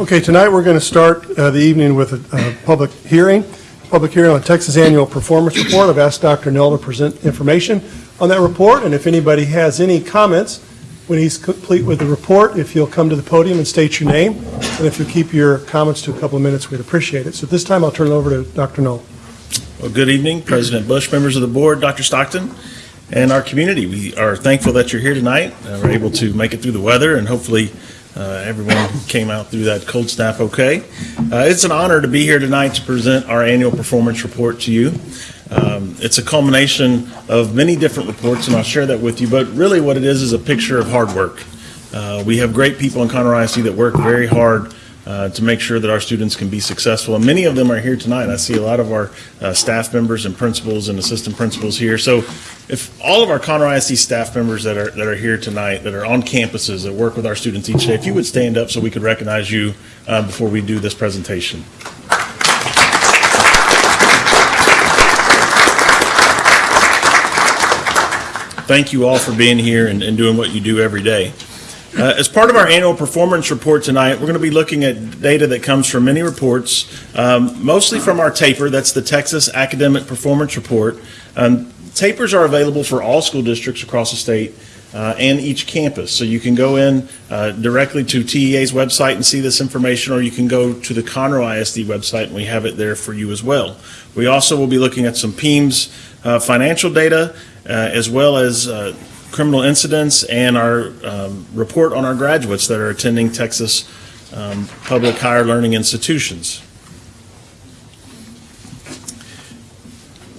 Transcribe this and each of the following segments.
Okay, tonight we're going to start uh, the evening with a public hearing, public hearing on Texas Annual Performance Report. I've asked Dr. Null to present information on that report, and if anybody has any comments when he's complete with the report, if you'll come to the podium and state your name, and if you'll keep your comments to a couple of minutes, we'd appreciate it. So at this time, I'll turn it over to Dr. Null. Well, good evening, President Bush, members of the board, Dr. Stockton, and our community. We are thankful that you're here tonight. Uh, We're able to make it through the weather, and hopefully uh, everyone came out through that cold snap okay. Uh, It's an honor to be here tonight to present our annual performance report to you. Um, It's a culmination of many different reports, and I'll share that with you, but really what it is is a picture of hard work. Uh, We have great people in Conroe ISD that work very hard uh, to make sure that our students can be successful. And many of them are here tonight. I see a lot of our uh, staff members and principals and assistant principals here. So if all of our Conroe ISD staff members that are, that are here tonight, that are on campuses, that work with our students each day, if you would stand up so we could recognize you uh, before we do this presentation. Thank you all for being here and, and doing what you do every day. Uh, As part of our annual performance report tonight, we're going to be looking at data that comes from many reports, um, mostly from our TAPR, that's the Texas Academic Performance Report. Um, TAPRs are available for all school districts across the state uh, and each campus. So you can go in uh, directly to TEA's website and see this information, or you can go to the Conroe ISD website, and we have it there for you as well. We also will be looking at some PEIMS uh, financial data, uh, as well as uh, criminal incidents and our um, report on our graduates that are attending Texas um, public higher learning institutions.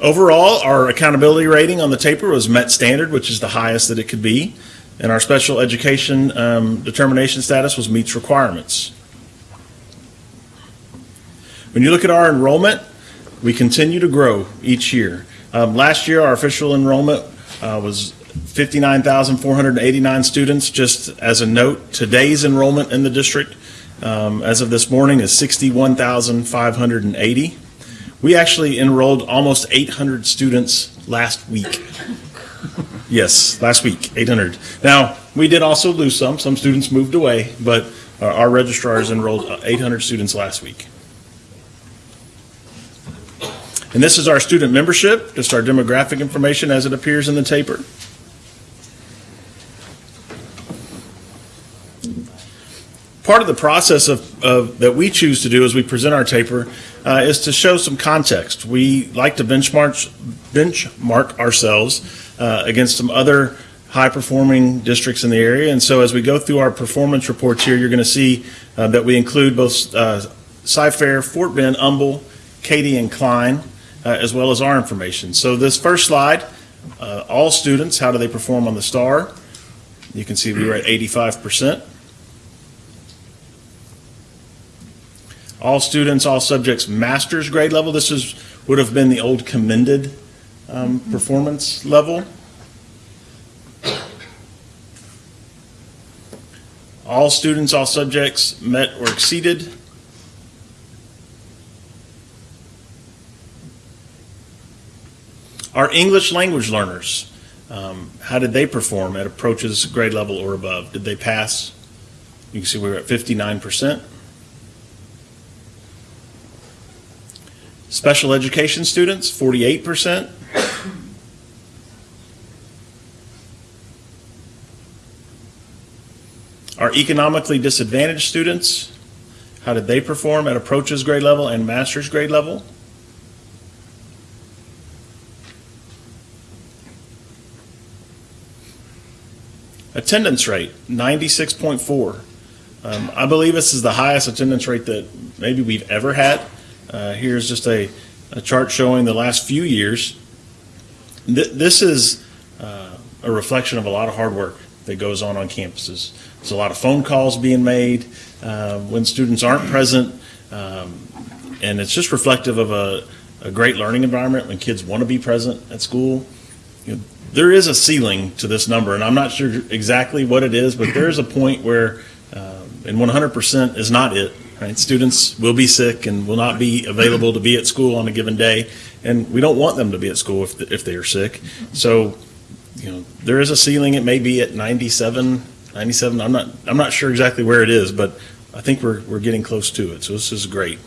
Overall, our accountability rating on the TAPR was met standard, which is the highest that it could be, and our special education um, determination status was meets requirements. When you look at our enrollment, we continue to grow each year. Um, Last year, our official enrollment uh, was 59,489 students. Just as a note, today's enrollment in the district, um, as of this morning, is 61,580. We actually enrolled almost 800 students last week. Yes, last week, 800. Now, we did also lose some. Some students moved away, but our- our registrars enrolled uh, 800 students last week. And this is our student membership, just our demographic information as it appears in the TAPR. Part of the process of, of, that we choose to do as we present our TAPR uh, is to show some context. We like to benchmark, benchmark ourselves uh, against some other high-performing districts in the area. And so as we go through our performance reports here, you're going to see uh, that we include both uh, Cy-Fair, Fort Bend, Humble, Katy, and Klein, uh, as well as our information. So this first slide, uh, all students, how do they perform on the STAAR? You can see we were at 85%. All students, all subjects, master's grade level. This is, would have been the old commended um, performance level. All students, all subjects met or exceeded. Our English language learners, um, how did they perform at approaches grade level or above? Did they pass? You can see we were at 59%. Special education students, 48%. Our economically disadvantaged students, how did they perform at approaches grade level and master's grade level? Attendance rate, 96.4. Um, I believe this is the highest attendance rate that maybe we've ever had. Uh, here's just a, a chart showing the last few years. Th- this is uh, a reflection of a lot of hard work that goes on on campuses. There's a lot of phone calls being made uh, when students aren't present, um, and it's just reflective of a, a great learning environment when kids want to be present at school. You know, there is a ceiling to this number, and I'm not sure exactly what it is, but there is a point where, um, and 100% is not it. Right? Students will be sick and will not be available to be at school on a given day, and we don't want them to be at school if, if they are sick. So, you know, there is a ceiling. It may be at 97, 97. I'm not, I'm not sure exactly where it is, but I think we're, we're getting close to it, so this is great.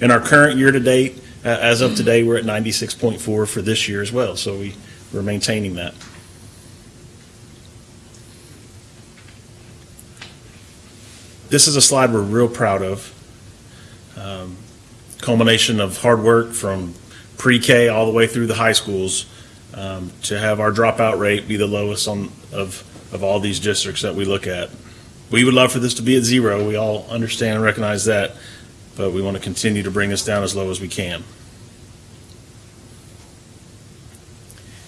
In our current year-to-date, a- as of today, we're at 96.4 for this year as well, so we, we're maintaining that. This is a slide we're real proud of. Um, Culmination of hard work from pre-K all the way through the high schools um, to have our dropout rate be the lowest on, of, of all these districts that we look at. We would love for this to be at zero. We all understand and recognize that, but we want to continue to bring this down as low as we can.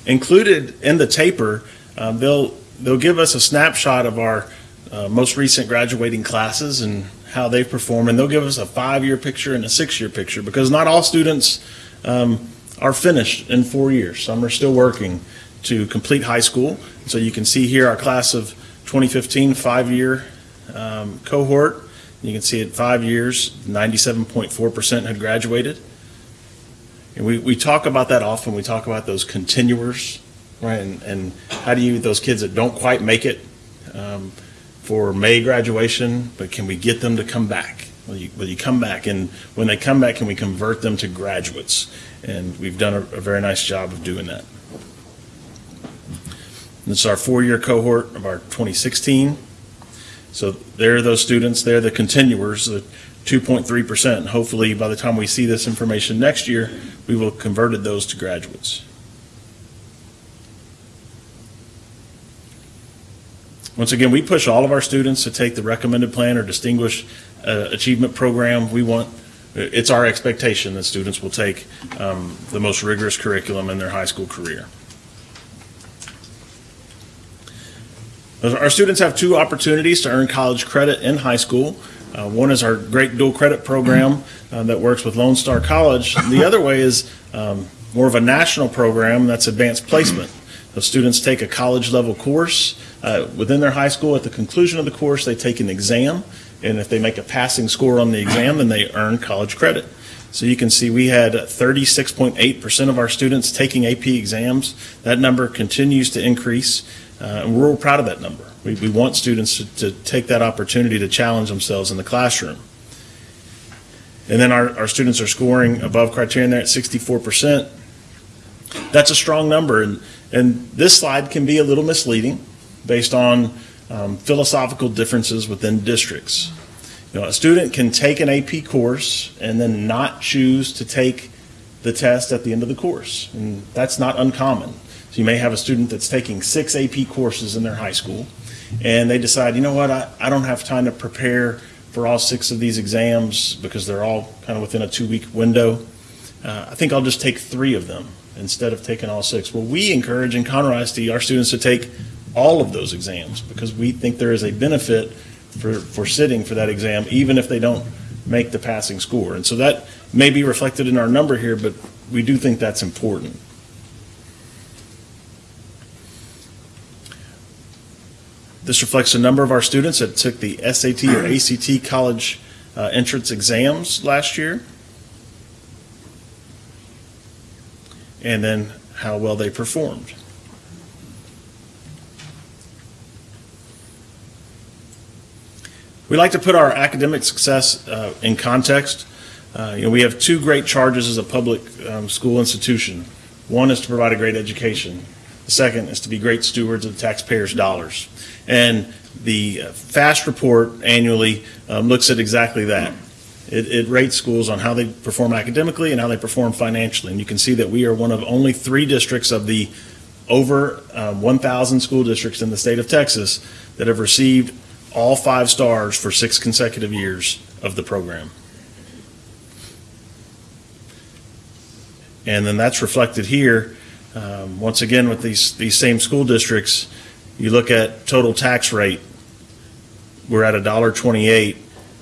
Included in the TAPR, um, they'll, they'll give us a snapshot of our uh, most recent graduating classes and how they perform, and they'll give us a five-year picture and a six-year picture, because not all students um, are finished in four years. Some are still working to complete high school. So you can see here our class of 2015 five-year um, cohort. You can see at five years, 97.4% had graduated. And we, we talk about that often. We talk about those continuers, right? And, and how do you, those kids that don't quite make it um, for May graduation, but can we get them to come back? Will you, will you come back? And when they come back, can we convert them to graduates? And we've done a, a very nice job of doing that. This is our four-year cohort of our 2016. So they're those students, they're the continuers, the 2.3%. Hopefully, by the time we see this information next year, we will have converted those to graduates. Once again, we push all of our students to take the recommended plan or distinguished uh, achievement program. We want, it's our expectation that students will take um, the most rigorous curriculum in their high school career. Our students have two opportunities to earn college credit in high school. Uh, One is our great dual credit program uh, that works with Lone Star College. The other way is um, more of a national program that's advanced placement. The students take a college-level course uh, within their high school. At the conclusion of the course, they take an exam, and if they make a passing score on the exam, then they earn college credit. So you can see we had 36.8% of our students taking AP exams. That number continues to increase, uh, and we're real proud of that number. We, we want students to, to take that opportunity to challenge themselves in the classroom. And then our, our students are scoring above criterion there at 64%. That's a strong number, and, and this slide can be a little misleading based on um, philosophical differences within districts. You know, a student can take an AP course and then not choose to take the test at the end of the course, and that's not uncommon. So you may have a student that's taking six AP courses in their high school, and they decide, you know what, I, I don't have time to prepare for all six of these exams because they're all kind of within a two-week window. Uh, I think I'll just take three of them instead of taking all six. Well, we encourage in Conroe ISD our students to take all of those exams because we think there is a benefit for, for sitting for that exam, even if they don't make the passing score. And so that may be reflected in our number here, but we do think that's important. This reflects the number of our students that took the SAT or ACT college uh, entrance exams last year. And then how well they performed. We like to put our academic success uh, in context. Uh, You know, we have two great charges as a public um, school institution. One is to provide a great education. The second is to be great stewards of the taxpayers' dollars. And the uh, FAST report annually um, looks at exactly that. It, it rates schools on how they perform academically and how they perform financially. And you can see that we are one of only three districts of the over um, 1,000 school districts in the state of Texas that have received all five stars for six consecutive years of the program. And then that's reflected here, um, once again, with these, these same school districts. You look at total tax rate, we're at a dollar twenty-eight,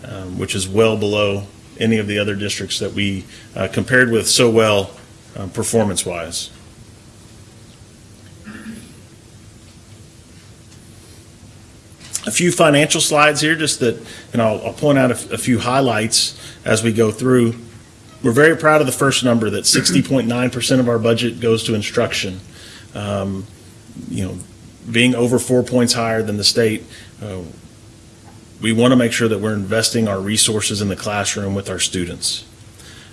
um, which is well below any of the other districts that we uh, compared with so well uh, performance-wise. A few financial slides here, just that, and I'll, I'll point out a few highlights as we go through. We're very proud of the first number, that 60.9% of our budget goes to instruction. Um, You know, being over four points higher than the state. Uh, we want to make sure that we're investing our resources in the classroom with our students.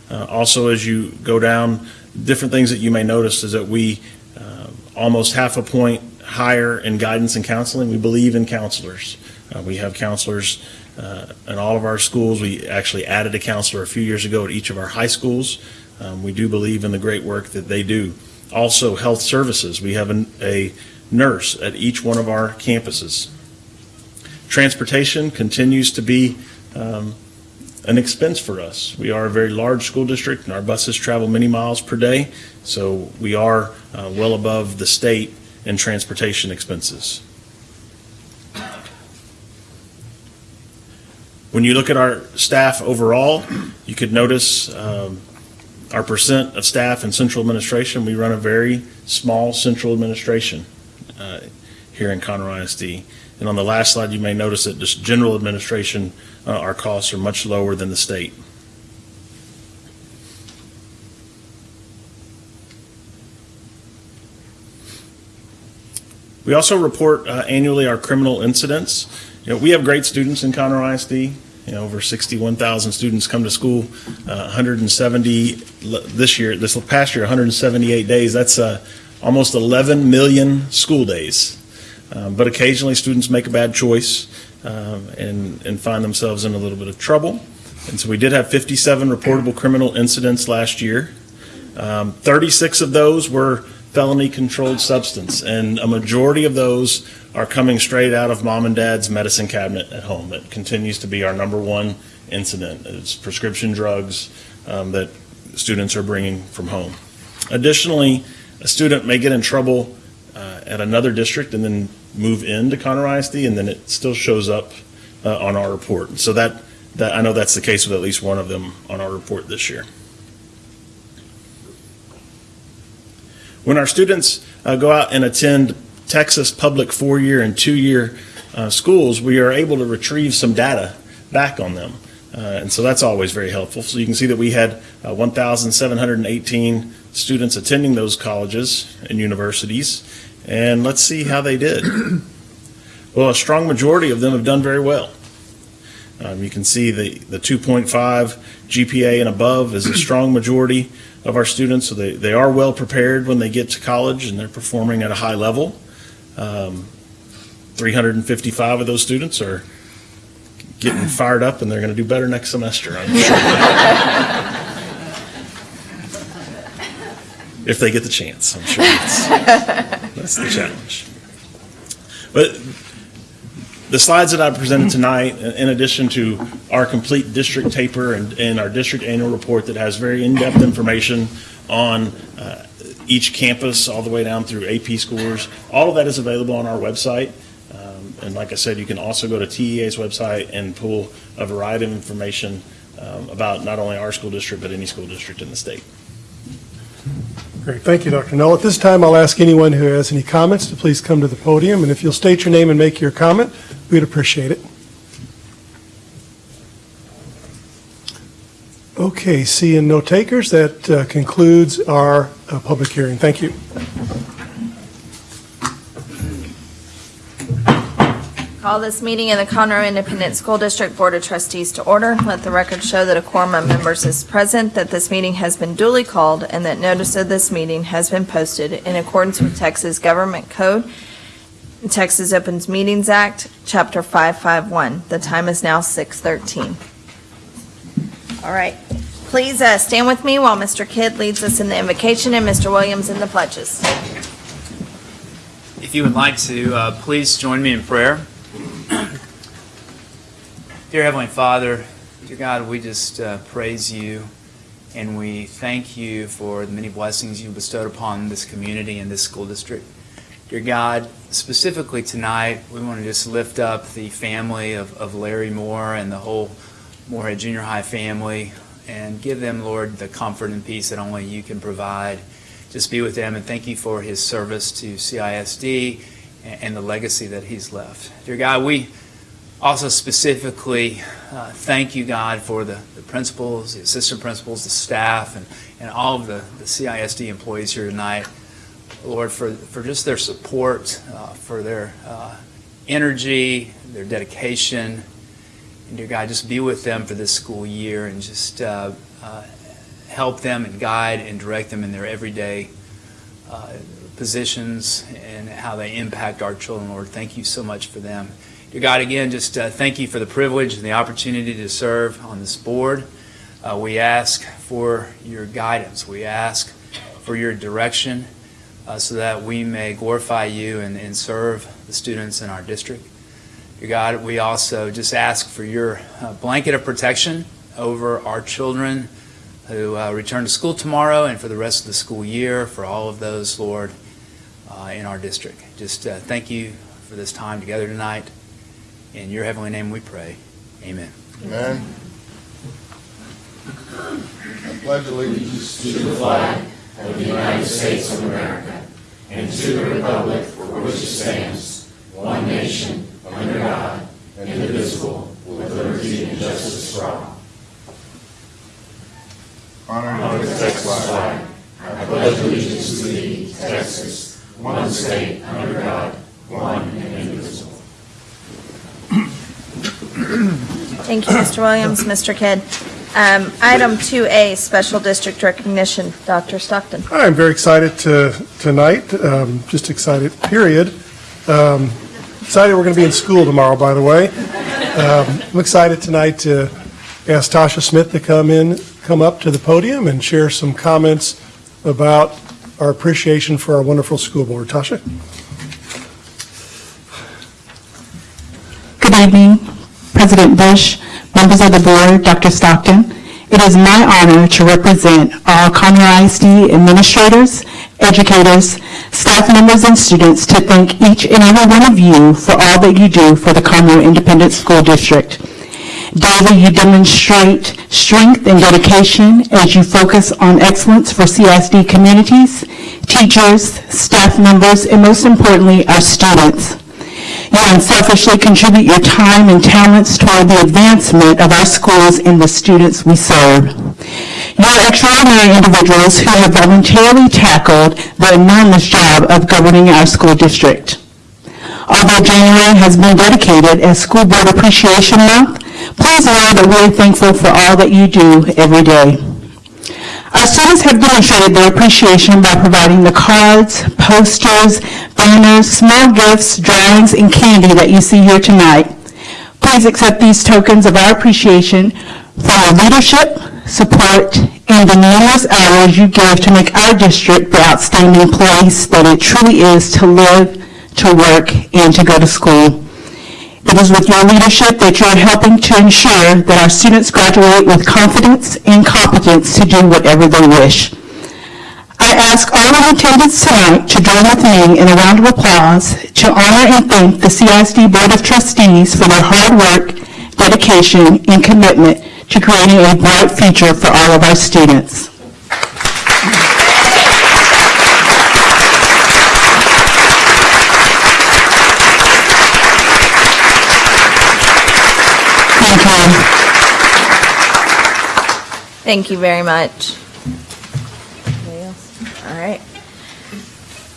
Uh, Also, as you go down, different things that you may notice is that we, uh, almost half a point higher in guidance and counseling. We believe in counselors. Uh, We have counselors uh, in all of our schools. We actually added a counselor a few years ago at each of our high schools. Um, We do believe in the great work that they do. Also, health services. We have an- a nurse at each one of our campuses. Transportation continues to be um, an expense for us. We are a very large school district, and our buses travel many miles per day, so we are uh, well above the state in transportation expenses. When you look at our staff overall, you could notice um, our percent of staff in central administration. We run a very small central administration uh, here in Conroe ISD. And on the last slide, you may notice that just general administration, uh, our costs are much lower than the state. We also report uh, annually our criminal incidents. You know, we have great students in Conroe ISD. You know, over 61,000 students come to school, uh, 170 this year, this past year, 178 days. That's uh, almost 11 million school days. Um, But occasionally, students make a bad choice um, and, and find themselves in a little bit of trouble. And so we did have 57 reportable criminal incidents last year. Um, 36 of those were felony-controlled substance, and a majority of those are coming straight out of mom and dad's medicine cabinet at home. That continues to be our number one incident, It's prescription drugs um, that students are bringing from home. Additionally, a student may get in trouble uh, at another district and then move into Conroe ISD, and then it still shows up uh, on our report. So that, that, I know that's the case with at least one of them on our report this year. When our students uh, go out and attend Texas public four-year and two-year uh, schools, we are able to retrieve some data back on them. Uh, And so that's always very helpful. So you can see that we had uh, 1,718 students attending those colleges and universities. And let's see how they did. Well, a strong majority of them have done very well. Um, You can see the, the 2.5 GPA and above is a strong majority of our students, so they, they are well prepared when they get to college and they're performing at a high level. Um, 355 of those students are getting fired up and they're going to do better next semester, I'm sure. If they get the chance, I'm sure that's, that's the challenge. But the slides that I presented tonight, in addition to our complete district TAPR and, and our district annual report that has very in-depth information on uh, each campus, all the way down through AP scores, all of that is available on our website. Um, And like I said, you can also go to TEA's website and pull a variety of information um, about not only our school district, but any school district in the state. Great, thank you, Dr. Null. At this time, I'll ask anyone who has any comments to please come to the podium, and if you'll state your name and make your comment, we'd appreciate it. Okay, seeing no takers, that uh, concludes our uh, public hearing. Thank you. Call this meeting in the Conroe Independent School District Board of Trustees to order. Let the record show that a quorum of members is present, that this meeting has been duly called, and that notice of this meeting has been posted in accordance with Texas Government Code, Texas Opens Meetings Act, Chapter 551. The time is now 6:13. All right. Please uh, stand with me while Mr. Kidd leads us in the invocation and Mr. Williams in the pledges. If you would like to, uh, please join me in prayer. Dear Heavenly Father, dear God, we just uh, praise you and we thank you for the many blessings you bestowed upon this community and this school district. Dear God, specifically tonight, we want to just lift up the family of, of Larry Moore and the whole Moorhead Junior High family and give them, Lord, the comfort and peace that only you can provide. Just be with them and thank you for his service to CISD and, and the legacy that he's left. Dear God, we also specifically uh, thank you, God, for the, the principals, the assistant principals, the staff, and, and all of the, the CISD employees here tonight. Lord, for, for just their support, uh, for their uh, energy, their dedication, And dear God, just be with them for this school year and just uh, uh, help them and guide and direct them in their everyday uh, positions and how they impact our children, Lord. Thank you so much for them. Dear God, again, just uh, thank you for the privilege and the opportunity to serve on this board. We ask for your guidance. We ask for your direction uh, so that we may glorify you and and serve the students in our district. Dear God, we also just ask for your uh, blanket of protection over our children who uh, return to school tomorrow and for the rest of the school year, for all of those, Lord, uh, in our district. Just uh, thank you for this time together tonight. In your heavenly name we pray. Amen. Amen. I pledge allegiance to honor and to the republic for which it stands, one nation, under God, indivisible, with liberty and justice for all. Honor to the Texas flag, I pledge allegiance to thee, Texas, one state, under God, one and indivisible. Thank you, Mr. Williams. Mr. Kidd. Um, Item 2A, Special District Recognition. Dr. Stockton. I'm very excited to, tonight, um, just excited, period. Um, Excited we're going to be in school tomorrow, by the way. Um, I'm excited tonight to ask Tasha Smith to come in, come up to the podium and share some comments about our appreciation for our wonderful school board. Tasha? Good evening, President Bush, members of the board, Dr. Stockton. It is my honor to represent all Conroe ISD administrators, educators, staff members, and students to thank each and every one of you for all that you do for the Conroe Independent School District. Daily, you demonstrate strength and dedication as you focus on excellence for CISD communities, teachers, staff members, and most importantly, our students. You unselfishly contribute your time and talents toward the advancement of our schools and the students we serve. You are extraordinary individuals who have voluntarily tackled the enormous job of governing our school district. Although January has been dedicated as School Board Appreciation Month, please know that we're thankful for all that you do every day. Our students have demonstrated their appreciation by providing the cards, posters, banners, small gifts, drawings, and candy that you see here tonight. Please accept these tokens of our appreciation for your leadership, support, and the numerous hours you give to make our district the outstanding place that it truly is to live, to work, and to go to school. It is with your leadership that you are helping to ensure that our students graduate with confidence and competence to do whatever they wish. I ask all in attendance tonight to join with me in a round of applause to honor and thank the CISD Board of Trustees for their hard work, dedication, and commitment to creating a bright future for all of our students. Thank you. Very much. All right.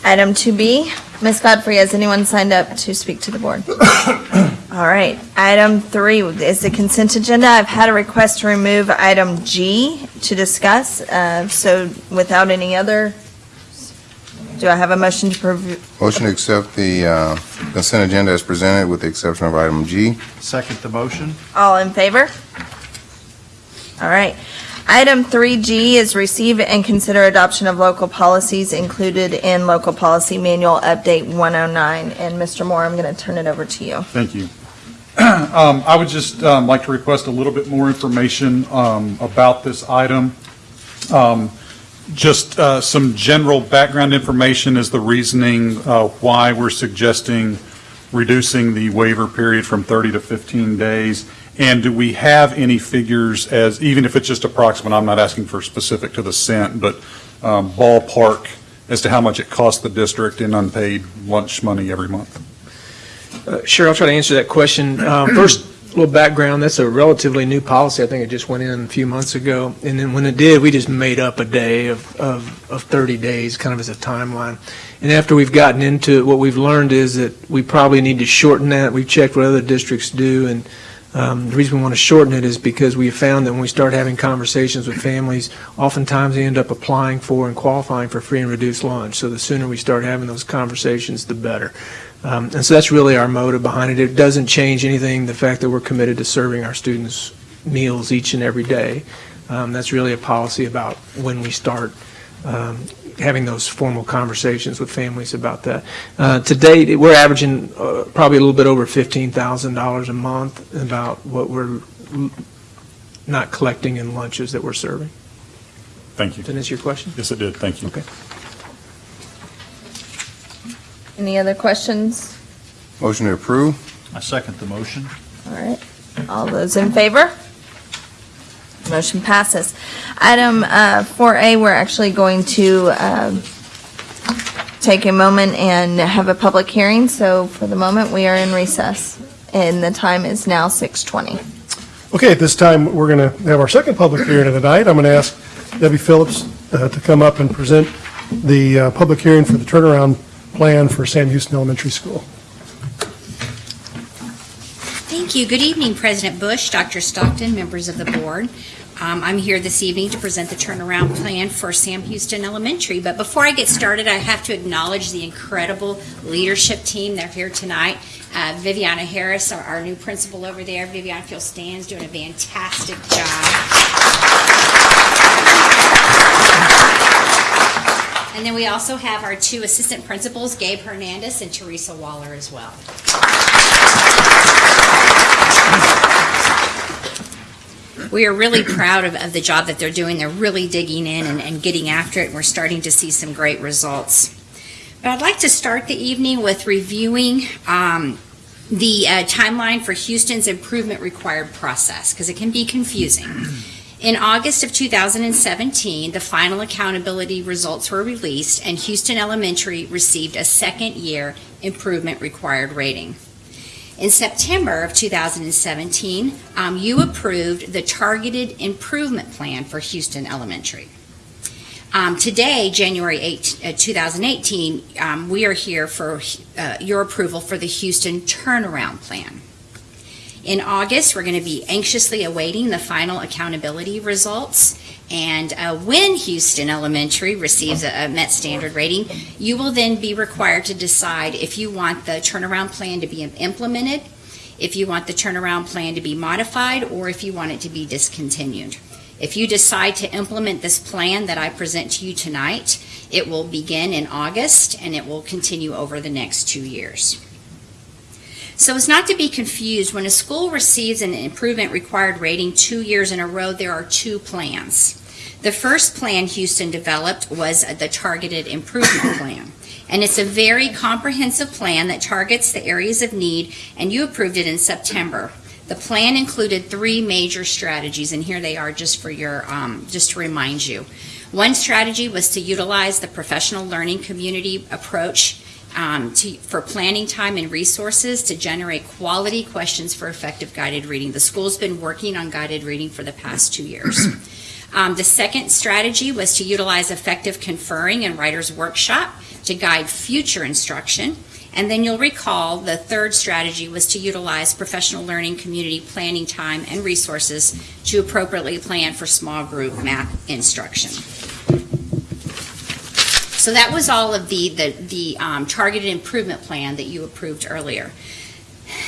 Item 2B, Ms. Godfrey, has anyone signed up to speak to the board? All right. Item 3 is the consent agenda. I've had a request to remove item G to discuss, uh, so without any other, do I have a motion to, prov- Motion to accept the uh, consent agenda as presented with the exception of item G. Second the motion. all in favor? All right. Item 3G is receive and consider adoption of local policies included in Local Policy Manual Update 109. And Mr. Moore, I'm going to turn it over to you. Thank you. Um, I would just um, like to request a little bit more information um, about this item. Um, Just uh, some general background information is the reasoning uh, why we're suggesting reducing the waiver period from 30 to 15 days. And do we have any figures as, even if it's just approximate, I'm not asking for specific to the cent, but um, ballpark as to how much it costs the district in unpaid lunch money every month? Uh, Sure, I'll try to answer that question. Um, First, little background, that's a relatively new policy. I think it just went in a few months ago. And then when it did, we just made up a day of, of, of 30 days, kind of as a timeline. And after we've gotten into it, what we've learned is that we probably need to shorten that. We've checked what other districts do, and Um, The reason we want to shorten it is because we found that when we start having conversations with families, oftentimes they end up applying for and qualifying for free and reduced lunch. So the sooner we start having those conversations, the better. Um, And so that's really our motive behind it. It doesn't change anything, the fact that we're committed to serving our students meals each and every day. Um, That's really a policy about when we start um, having those formal conversations with families about that. Uh, To date, we're averaging uh, probably a little bit over $15,000 a month about what we're not collecting in lunches that we're serving. Thank you. Did that answer your question? Yes, it did. Thank you. Okay. Any other questions? Motion to approve? I second the motion. All right. All those in favor? Motion passes. Item uh, 4A, we're actually going to um, take a moment and have a public hearing. So for the moment, we are in recess, and the time is now 6:20. Okay, at this time, we're going to have our second public hearing of the night. I'm going to ask Debbie Phillips uh, to come up and present the uh, public hearing for the turnaround plan for Sam Houston Elementary School. Thank you. Good evening, President Bush, Dr. Stockton, members of the board. Um, I'm here this evening to present the turnaround plan for Sam Houston Elementary. But before I get started, I have to acknowledge the incredible leadership team. They're here tonight. Uh, Viviana Harris, our, our new principal over there. Viviana, if you'll stand, is doing a fantastic job. And then we also have our two assistant principals, Gabe Hernandez and Teresa Waller as well. we are really proud of, of the job that they're doing. They're really digging in and, and getting after it. and We're starting to see some great results. But I'd like to start the evening with reviewing um, the uh, timeline for Houston's improvement required process because it can be confusing. In August of 2017, the final accountability results were released, and Houston Elementary received a second year improvement required rating. In September of 2017, um, you approved the targeted improvement plan for Houston Elementary. Um, today, January 8, uh, 2018, um, we are here for uh, your approval for the Houston turnaround plan. In August, we're going to be anxiously awaiting the final accountability results. And uh, when Houston Elementary receives a, a Met Standard rating, you will then be required to decide if you want the turnaround plan to be implemented, if you want the turnaround plan to be modified, or if you want it to be discontinued. If you decide to implement this plan that I present to you tonight, it will begin in August and it will continue over the next two years. So as not to be confused, when a school receives an improvement required rating two years in a row, there are two plans. The first plan Houston developed was the Targeted Improvement Plan. And it's a very comprehensive plan that targets the areas of need, and you approved it in September. The plan included three major strategies, and here they are just for your, um, just to remind you. One strategy was to utilize the professional learning community approach um, to, for planning time and resources to generate quality questions for effective guided reading. The school's been working on guided reading for the past two years. Um, the second strategy was to utilize effective conferring and writer's workshop to guide future instruction. And then you'll recall the third strategy was to utilize professional learning community planning time and resources to appropriately plan for small group math instruction. So that was all of the, the, the um, targeted improvement plan that you approved earlier.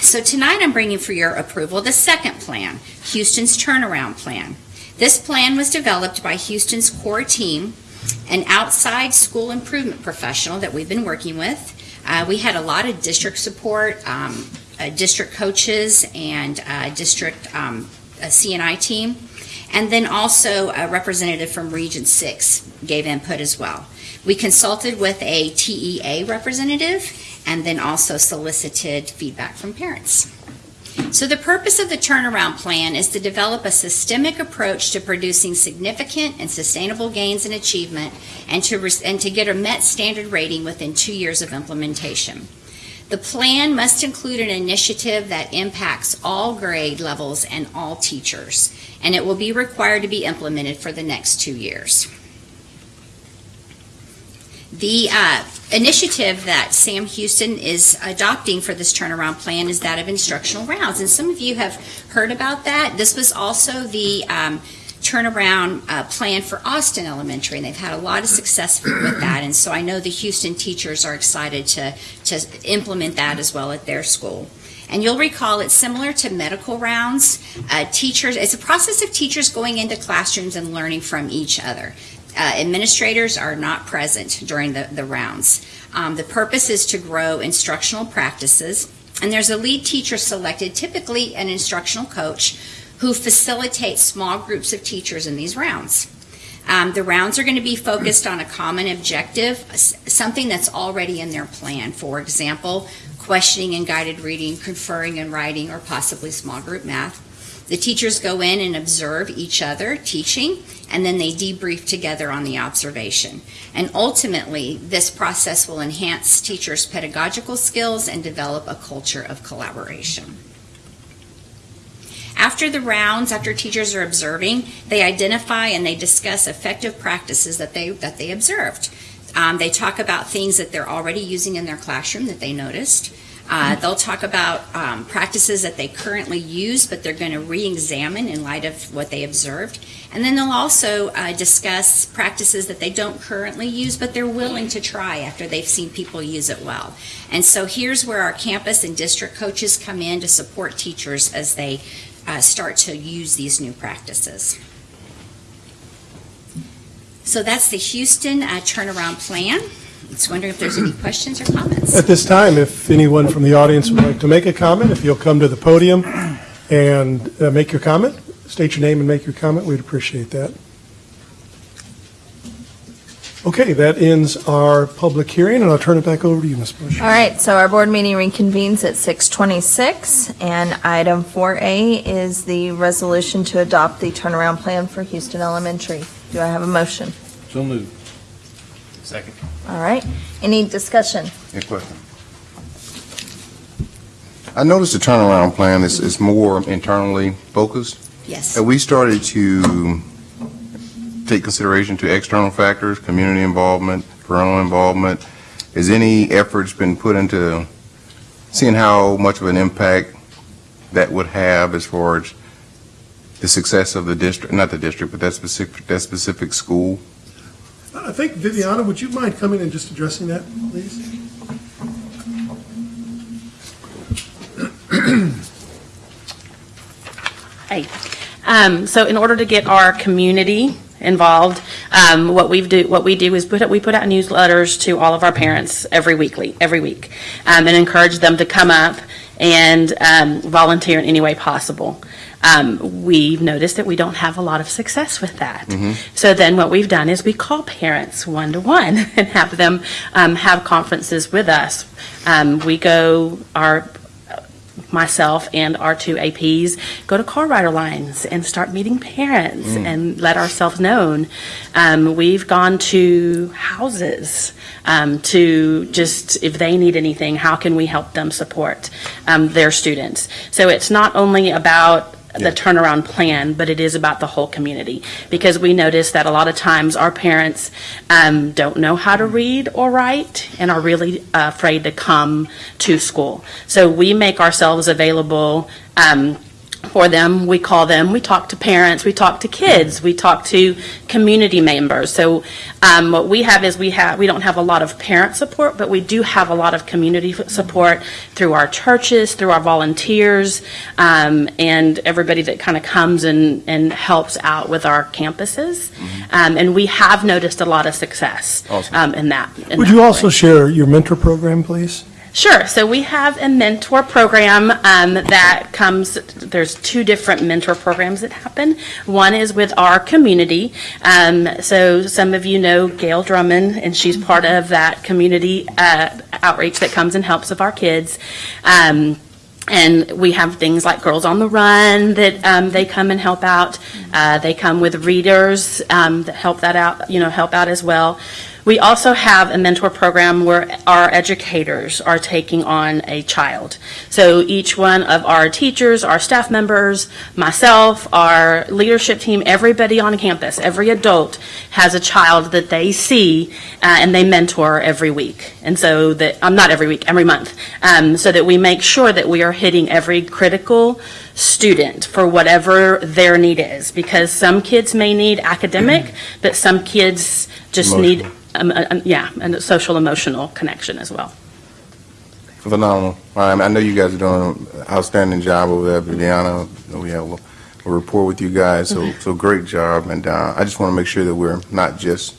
So tonight I'm bringing for your approval the second plan, Houston's turnaround plan. This plan was developed by Houston's core team, an outside school improvement professional that we've been working with. Uh, we had a lot of district support, um, uh, district coaches, and uh, district um, CNI team. And then also a representative from Region 6 gave input as well. We consulted with a TEA representative and then also solicited feedback from parents. So the purpose of the turnaround plan is to develop a systemic approach to producing significant and sustainable gains in achievement and to, and to get a MET standard rating within two years of implementation. The plan must include an initiative that impacts all grade levels and all teachers, and it will be required to be implemented for the next two years. The uh, initiative that Sam Houston is adopting for this turnaround plan is that of instructional rounds. And some of you have heard about that. This was also the um, turnaround uh, plan for Austin Elementary, and they've had a lot of success with that. And so I know the Houston teachers are excited to, to implement that as well at their school. And you'll recall it's similar to medical rounds. Uh, teachers, it's a process of teachers going into classrooms and learning from each other. Uh, administrators are not present during the, the rounds. Um, the purpose is to grow instructional practices, and there's a lead teacher selected, typically an instructional coach, who facilitates small groups of teachers in these rounds. Um, the rounds are going to be focused on a common objective, something that's already in their plan. For example, questioning and guided reading, conferring and writing, or possibly small group math. The teachers go in and observe each other teaching, and then they debrief together on the observation. And ultimately, this process will enhance teachers' pedagogical skills and develop a culture of collaboration. After the rounds, after teachers are observing, they identify and they discuss effective practices that they that they observed. Um, they talk about things that they're already using in their classroom that they noticed. Uh, they'll talk about um, practices that they currently use, but they're going to re-examine in light of what they observed. And then they'll also uh, discuss practices that they don't currently use, but they're willing to try after they've seen people use it well. And so here's where our campus and district coaches come in to support teachers as they uh, start to use these new practices. So that's the Houston uh, turnaround plan. Just wondering if there's any questions or comments. At this time, if anyone from the audience would like to make a comment, if you'll come to the podium and uh, make your comment, state your name and make your comment, we'd appreciate that. Okay, that ends our public hearing, and I'll turn it back over to you, Ms. Bush. All right, so our board meeting reconvenes at 6:26, and item 4A is the resolution to adopt the turnaround plan for Houston Elementary. Do I have a motion? So moved. Second. All right, any discussion? Any question? I noticed the turnaround plan is, is more internally focused. Yes. Have we started to take consideration to external factors, community involvement, parental involvement? Has any efforts been put into seeing how much of an impact that would have as far as the success of the district, not the district, but that specific, that specific school? I think, Viviana, would you mind coming and just addressing that, please? Hey, um, so in order to get our community involved, um, what we've do, what we do is put, we put out newsletters to all of our parents every weekly, every week, um, and encourage them to come up and, um, volunteer in any way possible. Um, we've noticed that we don't have a lot of success with that. So then what we've done is we call parents one-to-one and have them, um, have conferences with us. Um, we go, our myself and our two APs go to car rider lines and start meeting parents and let ourselves known. Um, we've gone to houses um, to just, if they need anything, how can we help them support um, their students? So it's not only about the turnaround plan, but it is about the whole community. Because we notice that a lot of times our parents um, don't know how to read or write and are really uh, afraid to come to school. So we make ourselves available um, for them. We call them, we talk to parents, we talk to kids, we talk to community members. So um, what we have is we have, we don't have a lot of parent support, but we do have a lot of community support through our churches, through our volunteers, um, and everybody that kind of comes and, and helps out with our campuses. Um, And we have noticed a lot of success Awesome. um, in that. in Would that you way. also share your mentor program, please? Sure. So we have a mentor program um, that comes, there's two different mentor programs that happen. One is with our community. Um, So some of you know Gail Drummond, and she's part of that community uh, outreach that comes and helps with our kids. Um, and we have things like Girls on the Run that um, they come and help out. Uh, they come with readers um, that help that out, you know, help out as well. We also have a mentor program where our educators are taking on a child. So each one of our teachers, our staff members, myself, our leadership team, everybody on campus, every adult has a child that they see uh, and they mentor every week. And so that, I'm um, not every week, every month, um, so that we make sure that we are hitting every critical student for whatever their need is. Because some kids may need academic, but some kids just need, um, um, yeah, and a social emotional connection as well. Phenomenal. Um, I know you guys are doing an outstanding job over there, Viviana. We have a a rapport with you guys, so, so great job. And uh, I just want to make sure that we're not just,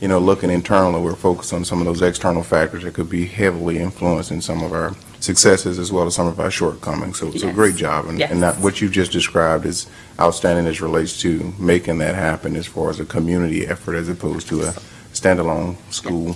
you know, looking internally, we're focused on some of those external factors that could be heavily influencing some of our successes as well as some of our shortcomings. So, so Yes. great job. And, and that, what you've just described is outstanding as relates to making that happen as far as a community effort as opposed to a standalone school.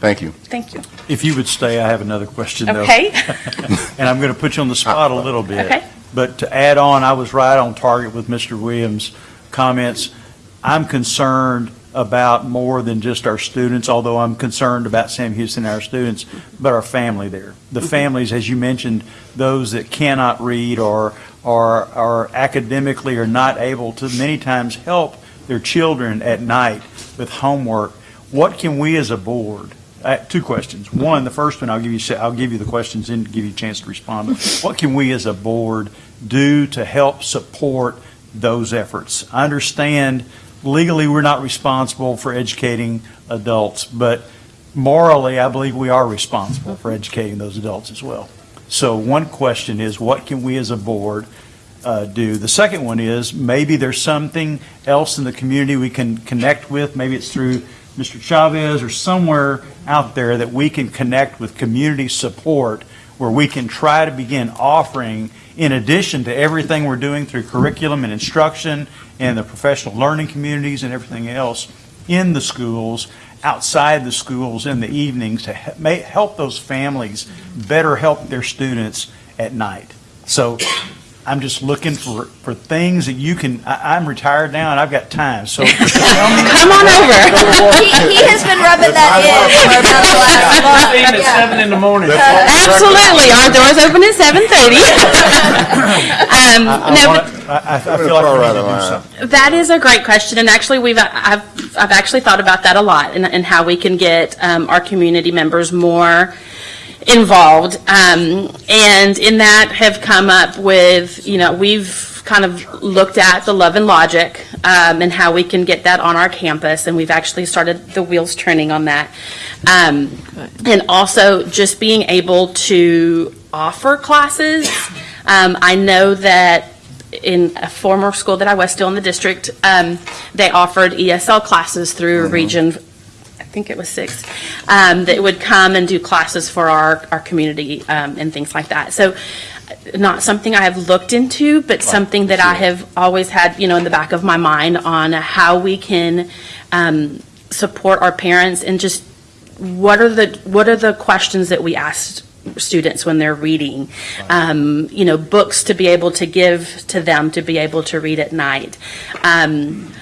Thank you. Thank you. If you would stay, I have another question, though. Okay, And I'm going to put you on the spot a uh, uh, little bit. Okay. But to add on, I was right on target with Mr. Williams' comments. I'm concerned about more than just our students, although I'm concerned about Sam Houston and our students, but our family there. The mm-hmm. families, as you mentioned, those that cannot read or, or are academically are not able to many times help their children at night with homework. What can we as a board uh, two questions. One, the first one, I'll give you, I'll give you the questions and give you a chance to respond. What can we as a board do to help support those efforts? I understand legally, we're not responsible for educating adults, but morally, I believe we are responsible for educating those adults as well. So one question is, what can we as a board uh, do? The second one is, maybe there's something else in the community we can connect with, maybe it's through Mr. Chavez or somewhere out there that we can connect with community support where we can try to begin offering, in addition to everything we're doing through curriculum and instruction and the professional learning communities and everything else in the schools, outside the schools in the evenings to help those families better help their students at night. So I'm just looking for, for things that you can, I, I'm retired now and I've got time, so come on over. He, he has been rubbing that in for about the last month. Yeah. seven in the morning. Absolutely, our doors open at seven thirty. Um, I no, wanna- but I, I I feel like we need to do something. That is a great question, and actually, we've, I've, I've actually thought about that a lot, and, and how we can get um, our community members more involved. Um, and in that have come up with, you know, we've kind of looked at the Love and Logic um, and how we can get that on our campus, and we've actually started the wheels turning on that. Um, and also just being able to offer classes. Um, I know that in a former school that I was still in the district, um, they offered ESL classes through Region, I think it was six, um, that would come and do classes for our, our community um, and things like that. So not something I have looked into, but something that I have always had, you know, in the back of my mind on how we can um, support our parents and just what are the, what are the questions that we ask students when they're reading? Um, You know, books to be able to give to them to be able to read at night. Um,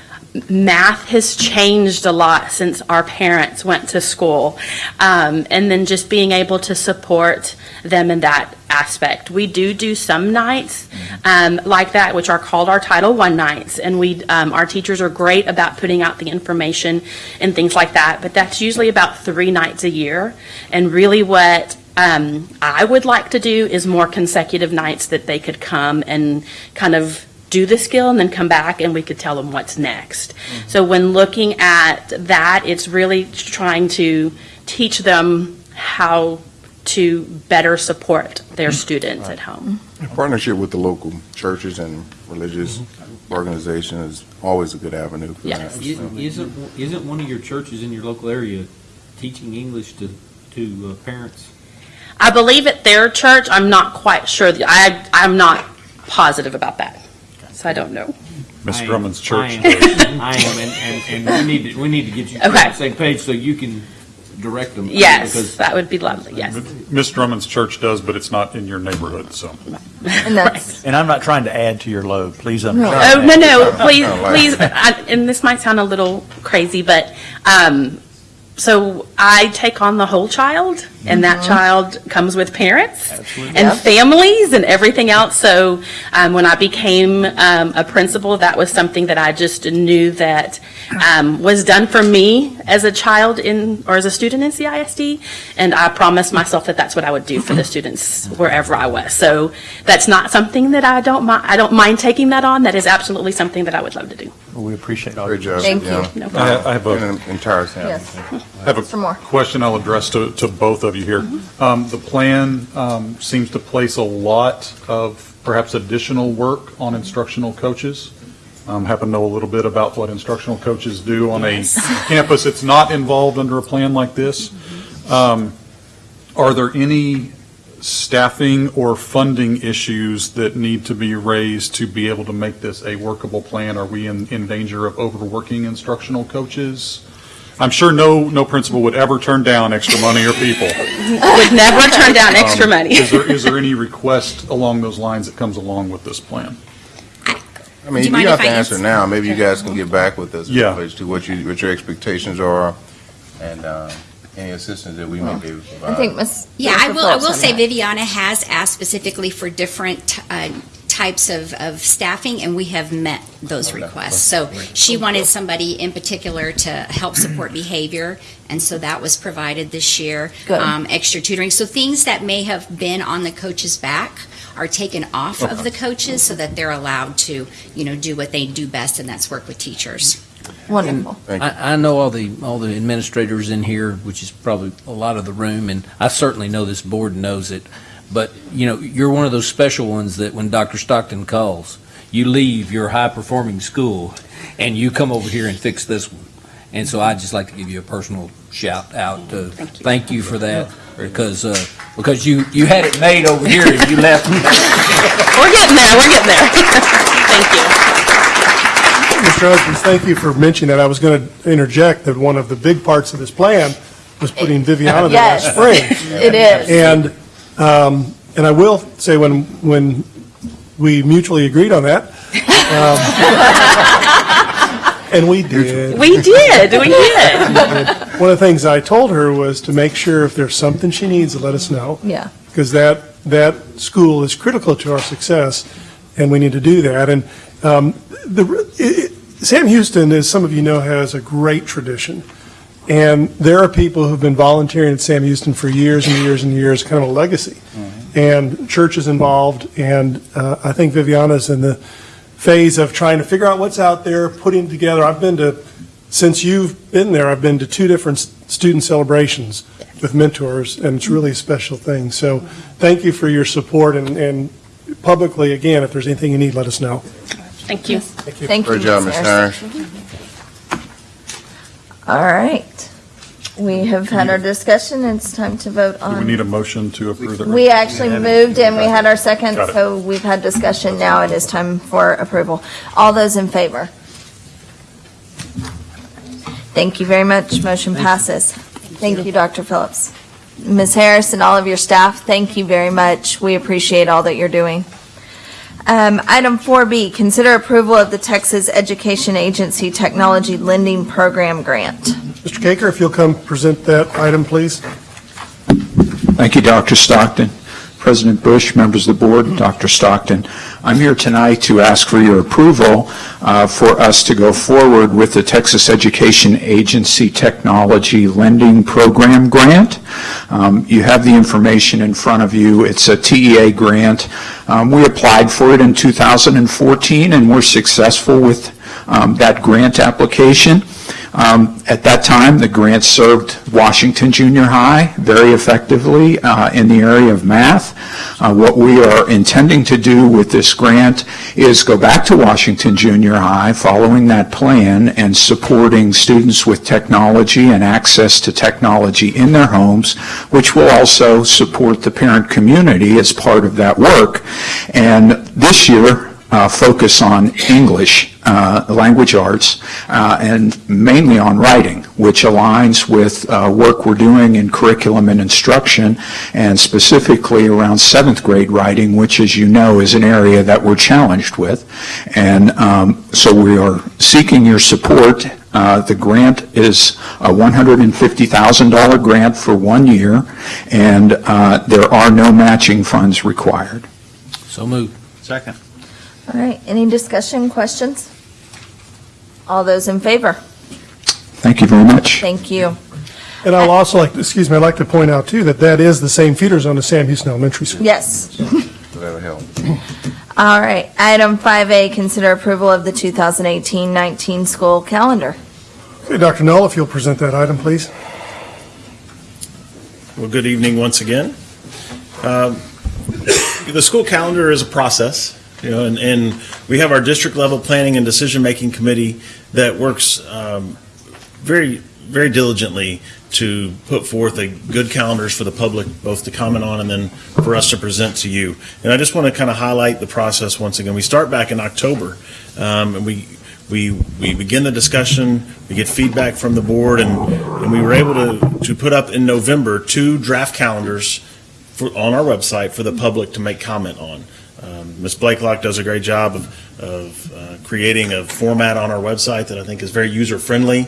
Math has changed a lot since our parents went to school. Um, And then just being able to support them in that aspect. We do do some nights um, like that, which are called our Title I nights. And we, um, our teachers are great about putting out the information and things like that. But that's usually about three nights a year. And really what um, I would like to do is more consecutive nights that they could come and kind of do the skill and then come back and we could tell them what's next. So when looking at that, it's really trying to teach them how to better support their mm-hmm. students at home. Mm-hmm. Partnership with the local churches and religious mm-hmm. organizations is always a good avenue for that. Yes. so. Isn't, isn't one of your churches in your local area teaching English to, to uh, parents? I believe at their church, I'm not quite sure, I, I'm not positive about that, so I don't know. Miss I am- Drummond's I church. am, I am, and, and, and we need to, we need to get you on the same page so you can direct them. Yes, Because that would be lovely, yes. Miss Drummond's church does, but it's not in your neighborhood, so. And that's, And I'm not trying to add to your load, please understand. Oh, no, no, please, please, I- and this might sound a little crazy, but um, so I take on the whole child, and that child comes with parents Yep. and families and everything else. So um, when I became um, a principal, that was something that I just knew that um, was done for me as a child in, or as a student in CISD, and I promised myself that that's what I would do for the students wherever I was. So that's not something that I don't mind, I don't mind taking that on. That is absolutely something that I would love to do. We appreciate all your job. Thank you. yeah. No I. I have a And an entire family. Yes. I have Mr. Moore. a question I'll address to, to both of you here. Um, The plan um, seems to place a lot of perhaps additional work on instructional coaches. Um, Happen to know a little bit about what instructional coaches do on a campus that's not involved under a plan like this. Um, Are there any staffing or funding issues that need to be raised to be able to make this a workable plan? Are we in, in danger of overworking instructional coaches? I'm sure no, no principal would ever turn down extra money or people. Would never turn down extra Um, money. Is there, is there any request along those lines that comes along with this plan? I mean, Do you you mind don't if have to I answer answer? now. Maybe you guys can get back with us Yeah. as to what you, what your expectations are and uh, any assistance that we may be able to I think Ms. Yeah, I Jennifer will, I Phillips will on say that. Viviana has asked specifically for different uh, types of, of staffing, and we have met those requests. So she wanted somebody in particular to help support behavior, and so that was provided this year. Good. Um, Extra tutoring, so things that may have been on the coach's back are taken off of the coaches so that they're allowed to, you know, do what they do best, and that's work with teachers. Wonderful. I, I know all the, all the administrators in here, which is probably a lot of the room, and I certainly know this board knows it. But, you know, you're one of those special ones that when Dr. Stockton calls, you leave your high-performing school and you come over here and fix this one. And so I'd just like to give you a personal shout out. uh, Thank you. Thank you for that, because, uh, because you, you had it made over here and you left. We're getting there, we're getting there. Thank you. Mr. Husbands, thank you for mentioning that. I was going to interject that one of the big parts of this plan was putting Viviana there last Yes. spring. It is. And, um, and I will say, when, when we mutually agreed on that, um, and we did, We did, we did. one of the things I told her was to make sure if there's something she needs, to let us know. Yeah. because that, that school is critical to our success, and we need to do that. And um, the, it- it- Sam Houston, as some of you know, has a great tradition. And there are people who've been volunteering at Sam Houston for years and years and years, kind of a legacy. And churches involved, and uh, I think Viviana's in the phase of trying to figure out what's out there, putting together. I've been to, since you've been there, I've been to two different student celebrations with mentors, and it's really a special thing. So thank you for your support, and, and publicly, again, if there's anything you need, let us know. Thank you. Thank you. Great job, Ms. Ms. Harrison. Harris. All right. We have had our discussion. It's time to vote Do we on. need a motion to approve the? We actually moved and we had our second, Got it. so we've had discussion. Now it is time for approval. All those in favor? Thank you very much. Motion passes. Thank you, Dr. Phillips. Ms. Harris and all of your staff, thank you very much. We appreciate all that you're doing. Um, Item 4B, consider approval of the Texas Education Agency Technology Lending Program Grant. Mr. Caker, if you'll come present that item, please. Thank you, Dr. Stockton. President Bush, members of the board, Dr. Stockton. I'm here tonight to ask for your approval uh, for us to go forward with the Texas Education Agency Technology Lending Program Grant. Um, You have the information in front of you. It's a TEA grant. Um, We applied for it in 2014, and we're successful with um, that grant application. Um, At that time, the grant served Washington Junior High very effectively uh, in the area of math. Uh, What we are intending to do with this grant is go back to Washington Junior High, following that plan, and supporting students with technology and access to technology in their homes, which will also support the parent community as part of that work. And this year, uh, focus on English uh, language arts, uh, and mainly on writing, which aligns with uh, work we're doing in curriculum and instruction, and specifically around seventh grade writing, which, as you know, is an area that we're challenged with. And um, so we are seeking your support. Uh, The grant is a $150,000 grant for one year, and uh, there are no matching funds required. So moved. Second. All right, any discussion, questions? All those in favor? Thank you very much. Thank you. And I'll also like, excuse me, I'd like to point out too, that that is the same feeder zone as Sam Houston Elementary School. Yes. That'll help. All right, item 5A, consider approval of the 2018-19 school calendar. Okay, Dr. Null, if you'll present that item, please. Well, good evening once again. Um, The school calendar is a process, you know, and, and we have our district-level planning and decision-making committee that works um, very, very diligently to put forth a good calendars for the public, both to comment on and then for us to present to you. And I just want to kind of highlight the process once again. We start back in October, um, and we, we, we begin the discussion, we get feedback from the board, and, and we were able to, to put up in November two draft calendars for, on our website for the public to make comment on. Um, Ms. Blakelock does a great job of, of uh, creating a format on our website that I think is very user-friendly.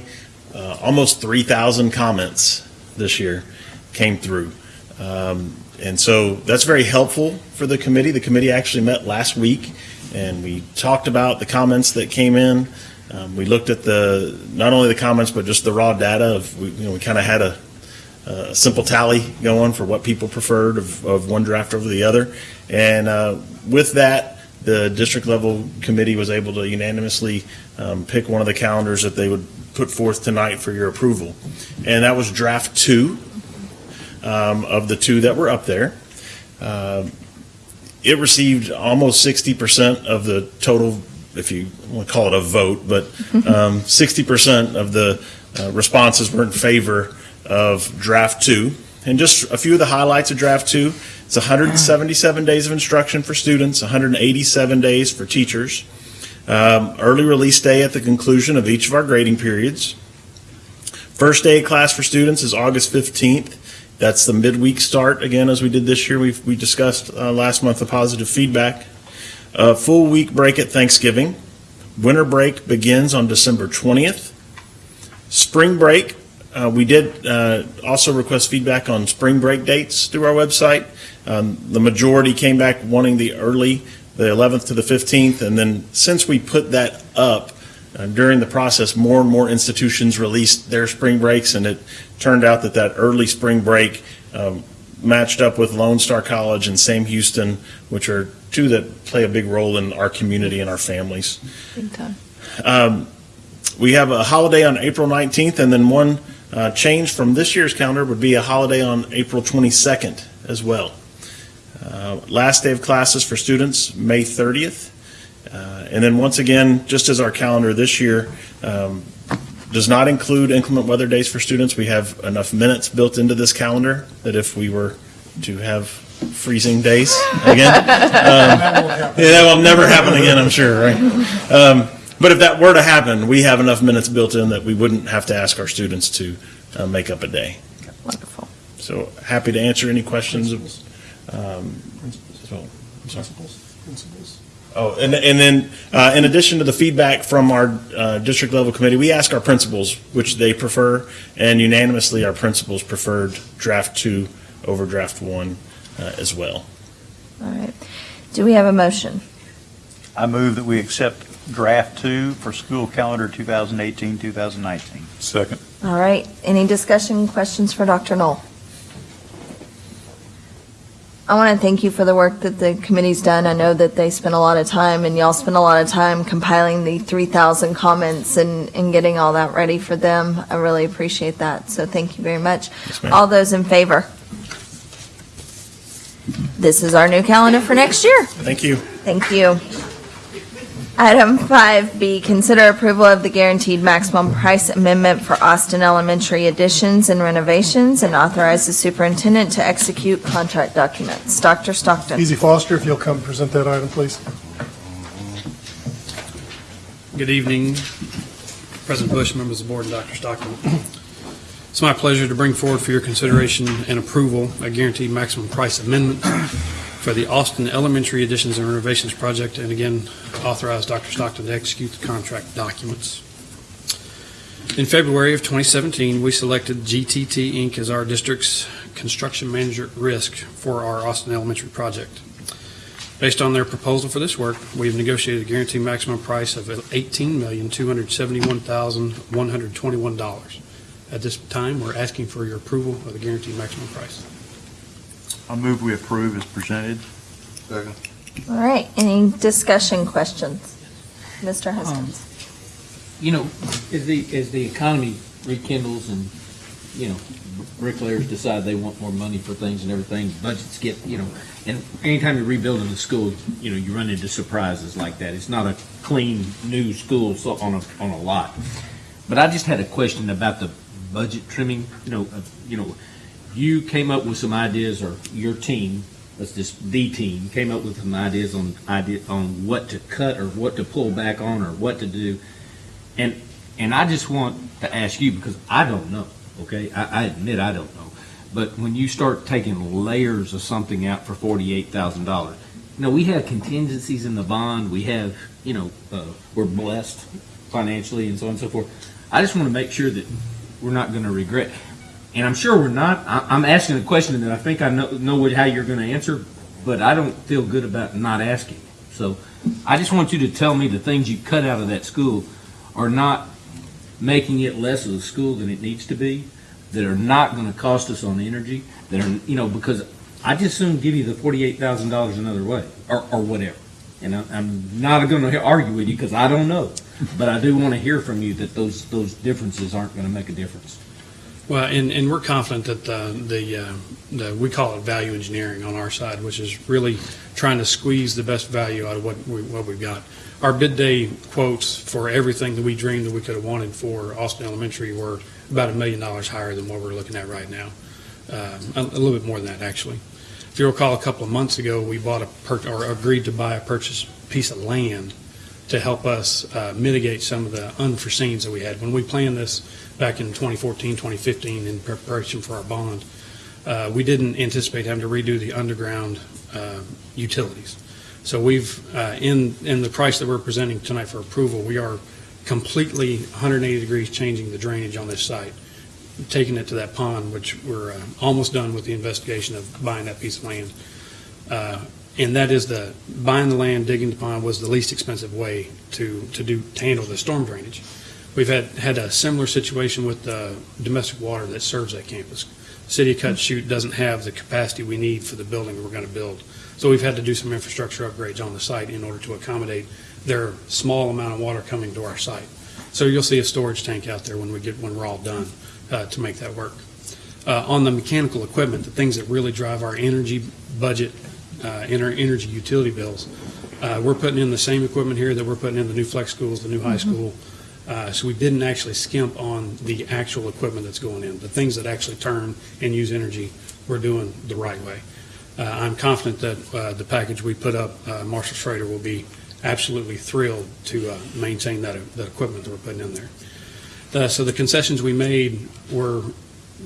Uh, Almost 3,000 comments this year came through. Um, And so that's very helpful for the committee. The committee actually met last week, and we talked about the comments that came in. Um, We looked at the, not only the comments, but just the raw data of, we- you know, we kind of had a, a simple tally going for what people preferred of, of one draft over the other. And uh, with that, the district level committee was able to unanimously um, pick one of the calendars that they would put forth tonight for your approval. And that was draft two um, of the two that were up there. Um, It received almost 60% of the total, if you want to call it a vote, but um, 60% of the uh, responses were in favor of draft two. And just a few of the highlights of draft two, it's 177 days of instruction for students, 187 days for teachers, um, early release day at the conclusion of each of our grading periods. First day of class for students is August 15th. That's the midweek start, again, as we did this year. We've, we discussed uh, last month the positive feedback. Uh, Full week break at Thanksgiving. Winter break begins on December 20th. Spring break, uh, we did uh, also request feedback on spring break dates through our website. Um, The majority came back wanting the early, the 11th to the 15th, and then since we put that up uh, during the process, more and more institutions released their spring breaks, and it turned out that that early spring break um, matched up with Lone Star College and Sam Houston, which are two that play a big role in our community and our families. Um, We have a holiday on April 19th, and then one uh, change from this year's calendar would be a holiday on April 22nd as well. Uh, Last day of classes for students, May 30th. Uh, And then once again, just as our calendar this year um, does not include inclement weather days for students, we have enough minutes built into this calendar that if we were to have freezing days again, um, yeah, that will never happen again, I'm sure, right? Um, But if that were to happen, we have enough minutes built in that we wouldn't have to ask our students to uh, make up a day. Wonderful. So happy to answer any questions. um, so- I'm. Oh, and, and then, uh, in addition to the feedback from our, uh, district level committee, we ask our principals which they prefer, and unanimously, our principals preferred draft two over draft one, uh, as well. All right. Do we have a motion? I move that we accept draft two for school calendar 2018, 2019. Second. All right, any discussion, questions for Dr. Knoll? I want to thank you for the work that the committee's done. I know that they spent a lot of time, and y'all spent a lot of time compiling the 3,000 comments and, and getting all that ready for them. I really appreciate that, so thank you very much. Yes. All those in favor? This is our new calendar for next year. Thank you. Thank you. Item 5B, consider approval of the guaranteed maximum price amendment for Austin Elementary additions and renovations and authorize the superintendent to execute contract documents. Dr. Stockton. Easy Foster, if you'll come present that item, please. Good evening, President Bush, members of the board, and Dr. Stockton. It's my pleasure to bring forward for your consideration and approval a guaranteed maximum price amendment for the Austin Elementary Additions and Renovations Project, and again, authorize Dr. Stockton to execute the contract documents. In February of 2017, we selected GTT Inc. as our district's construction manager at risk for our Austin Elementary project. Based on their proposal for this work, we've negotiated a guaranteed maximum price of $18,271,121. At this time, we're asking for your approval of the guaranteed maximum price. I move we approve as presented. Second. All right, any discussion questions? Mr. Um, Haskins? You know, as the, as the economy rekindles and, you know, bricklayers decide they want more money for things and everything, budgets get, you know, and anytime you're rebuilding a school, you know, you run into surprises like that. It's not a clean, new school so- on a, on a lot. But I just had a question about the budget trimming, you know, of- you know, you came up with some ideas, or your team, let's just, the team, came up with some ideas on, idea, on what to cut or what to pull back on or what to do. And, and I just want to ask you, because I don't know, okay? I, I admit I don't know. But when you start taking layers of something out for forty-eight thousand dollars, you know, we have contingencies in the bond, we have, you know, uh, we're blessed financially and so on and so forth. I just want to make sure that we're not going to regret. And I'm sure we're not. I, I'm asking a question that I think I know, know how you're going to answer, but I don't feel good about not asking. So I just want you to tell me the things you cut out of that school are not making it less of a school than it needs to be, that are not going to cost us on energy, that are, you know, because I just soon give you the forty-eight thousand dollars another way, or, or whatever. And I'm not going to argue with you because I don't know, but I do want to hear from you that those those differences aren't going to make a difference. Well, and, and we're confident that uh, the, uh, the, we call it value engineering on our side, which is really trying to squeeze the best value out of what, we, what we've got. Our bid day quotes for everything that we dreamed that we could have wanted for Austin Elementary were about a million dollars higher than what we're looking at right now. Um, a, a little bit more than that, actually. If you recall, a couple of months ago, we bought a, or agreed to buy a purchase piece of land to help us uh, mitigate some of the unforeseens that we had. When we planned this back in 2014, 2015, in preparation for our bond, uh, we didn't anticipate having to redo the underground uh, utilities. So we've, uh, in, in the price that we're presenting tonight for approval, we are completely 180 degrees changing the drainage on this site, taking it to that pond, which we're uh, almost done with the investigation of buying that piece of land. And that is the, buying the land, digging the pond was the least expensive way to, to do, to handle the storm drainage. We've had, had a similar situation with the domestic water that serves that campus. City of Cut Shoot doesn't have the capacity we need for the building we're going to build. So we've had to do some infrastructure upgrades on the site in order to accommodate their small amount of water coming to our site. So you'll see a storage tank out there when we get, when we're all done, uh, to make that work. Uh, on the mechanical equipment, the things that really drive our energy budget, uh, and our energy utility bills, uh, we're putting in the same equipment here that we're putting in the new flex schools, the new high school. Uh, so we didn't actually skimp on the actual equipment that's going in. The things that actually turn and use energy, we're doing the right way. Uh, I'm confident that uh, the package we put up, uh, Marshall Schrader will be absolutely thrilled to uh, maintain that, that equipment that we're putting in there. So the concessions we made were,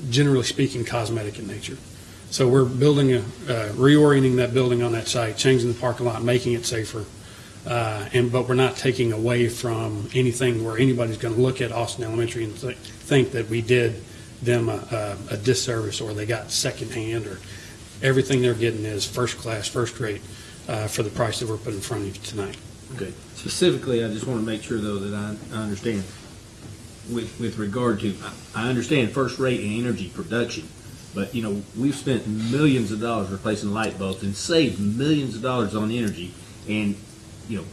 generally speaking, cosmetic in nature. So we're building, a uh, reorienting that building on that site, changing the parking lot, making it safer, uh, and, but we're not taking away from anything where anybody's going to look at Austin Elementary and thi- think that we did them a- a a disservice or they got secondhand or everything they're getting is first class, first rate uh, for the price that we're putting in front of you tonight. Okay. Specifically, I just want to make sure, though, that I, I understand. With, with regard to, I I understand first rate in energy production, but, you know, we've spent millions of dollars replacing light bulbs and saved millions of dollars on energy. And, you know,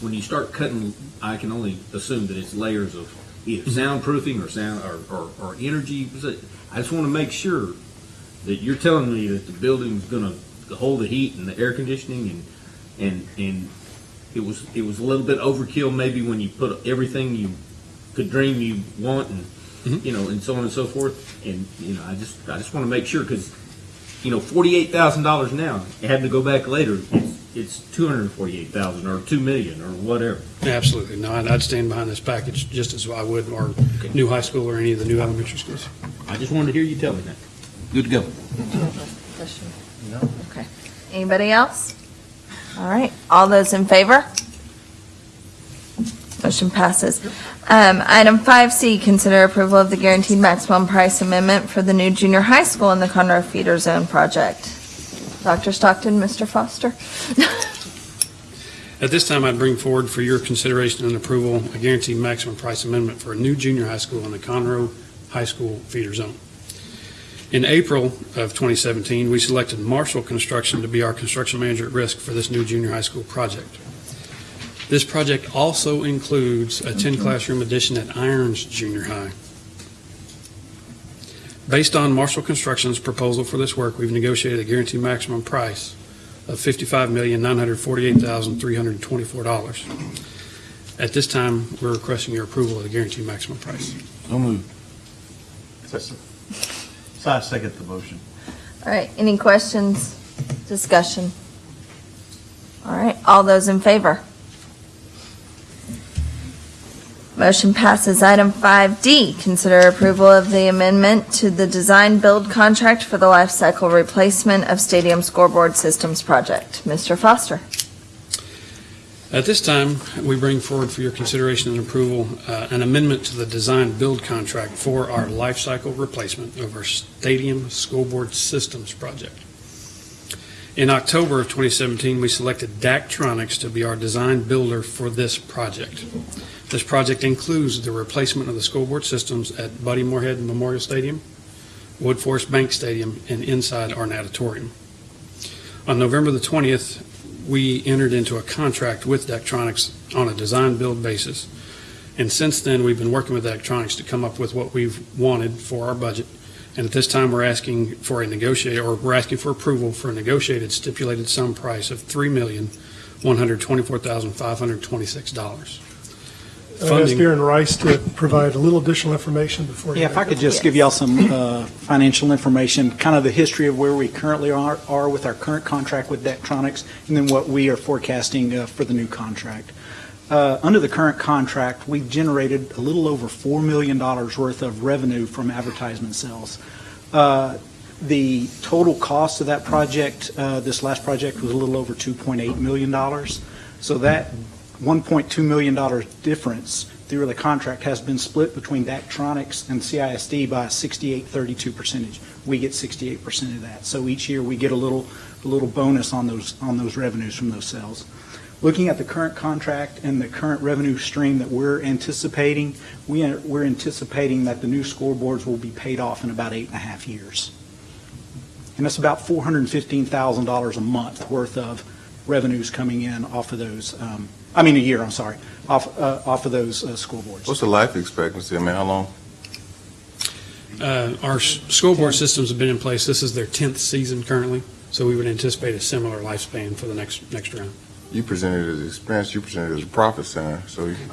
when you start cutting, I can only assume that it's layers of either mm-hmm. soundproofing or sound, or, or, or energy. I just want to make sure that you're telling me that the building's gonna hold the heat and the air conditioning and, and, and it was, it was a little bit overkill maybe when you put everything you could dream you want and, Mm-hmm. you know, and so on and so forth. And, you know, I just, I just want to make sure, because, you know, forty-eight thousand dollars now, having to go back later, it's, it's two hundred and forty-eight thousand or two million or whatever. Absolutely. No, I'd I'd stand behind this package just as I would our new high school or any of the new elementary schools. I just wanted to hear you tell me that. Good to go. Question? No. Okay. Anybody else? All right. All those in favor? Motion passes. Um, Item 5C, consider approval of the guaranteed maximum price amendment for the new junior high school in the Conroe Feeder Zone project. Dr. Stockton, Mr. Foster? At this time, I'd bring forward for your consideration and approval a guaranteed maximum price amendment for a new junior high school in the Conroe High School feeder zone. In April of 2017, we selected Marshall Construction to be our construction manager at risk for this new junior high school project. This project also includes a 10-classroom addition at Irons Junior High. Based on Marshall Construction's proposal for this work, we've negotiated a guaranteed maximum price of $55,948,324. At this time, we're requesting your approval of the guaranteed maximum price. So moved. So I second the motion. All right, any questions, discussion? All right, all those in favor? Motion passes. Item 5D, consider approval of the amendment to the design-build contract for the life cycle replacement of stadium scoreboard systems project. Mr. Foster? At this time, we bring forward for your consideration and approval uh, an amendment to the design-build contract for our life cycle replacement of our stadium scoreboard systems project. In October of 2017, we selected Daktronics to be our design builder for this project. This project includes the replacement of the scoreboard systems at Buddy Moorhead Memorial Stadium, Woodforest Bank Stadium, and inside our auditorium. On November the 20th, we entered into a contract with Daktronics on a design-build basis. And since then, we've been working with Daktronics to come up with what we've wanted for our budget. And at this time, we're asking for a negotiated, or we're asking for approval for a negotiated stipulated sum price of $3,124,526. I'd ask Funding- Darren Rice to provide a little additional information before. you Yeah, if I could it. just give y'all some uh, financial information, kind of the history of where we currently are are with our current contract with Daktronics, and then what we are forecasting uh, for the new contract. Uh, Under the current contract, we've generated a little over $4 million worth of revenue from advertisement sales. Uh, The total cost of that project, uh, this last project, was a little over $2.8 million. So that $1.2 million difference through the contract has been split between Daktronics and CISD by a 68-32 percentage. We get 68% of that. So each year, we get a little, a little bonus on those, on those revenues from those sales. Looking at the current contract and the current revenue stream that we're anticipating, we are, we're anticipating that the new scoreboards will be paid off in about eight and a half years. And that's about $415,000 a month worth of revenues coming in off of those, um, I mean, a year, I'm sorry, off, uh, off of those uh, boards. What's the life expectancy? I mean, how long? Uh, Our s- scoreboard systems have been in place, this is their 10th season currently, so we would anticipate a similar lifespan for the next, next round. You presented it as expense, you presented it as a profit center, so. you-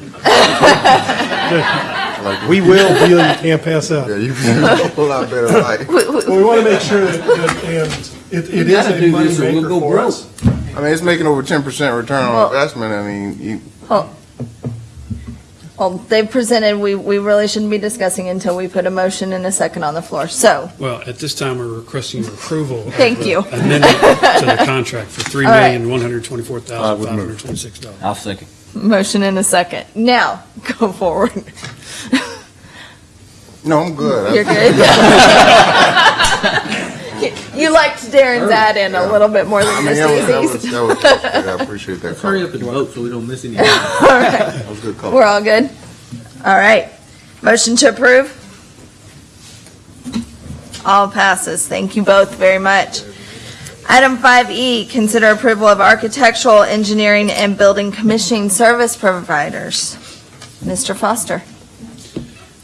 Like- We will deal you can't pass up. Yeah, you presented a whole lot better life. Well, we want to make sure that, that- and it it is a do this or we'll for broke. us. I mean, it's making over ten percent return Well- on investment. I mean, you, Well, they've presented, we, we really shouldn't be discussing until we put a motion and a second on the floor. So, Well, at this time, we're requesting your approval. of Thank the you. Amendment to the contract for $3,124,526. I'll second. motion and a second. Now, go forward. no, I'm good. You're good? You liked Darren's add-in a little bit more I than mean, Miss that was, that was, Daisy's. that was, good. I appreciate that. Let's hurry up and vote so we don't miss any. All right, That was good call. we're all good? All right. Motion to approve? All passes. Thank you both very much. Item 5E, consider approval of architectural, engineering, and building commissioning service providers. Mr. Foster.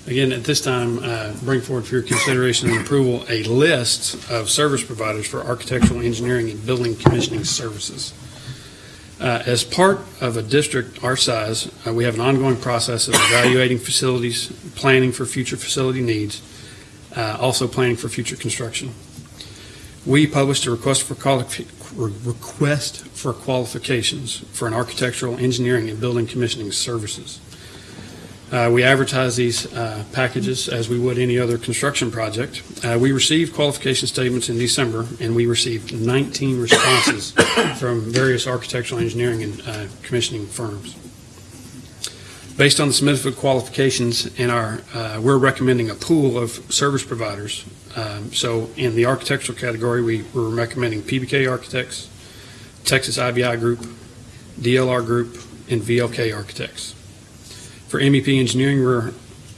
Again, at this time, uh, bring forward for your consideration and approval a list of service providers for architectural, engineering, and building commissioning services. Uh, As part of a district our size, uh, we have an ongoing process of evaluating facilities, planning for future facility needs, uh, also planning for future construction. We published a request for request for qualifications for an architectural, engineering, and building commissioning services. Uh, We advertise these uh, packages as we would any other construction project. Uh, We received qualification statements in December, and we received 19 responses from various architectural, engineering, and uh, commissioning firms. Based on the submitted qualifications in our, uh, we're recommending a pool of service providers. Um, So in the architectural category, we were recommending PBK Architects, Texas IBI Group, DLR Group, and VLK Architects. For MEP Engineering, we're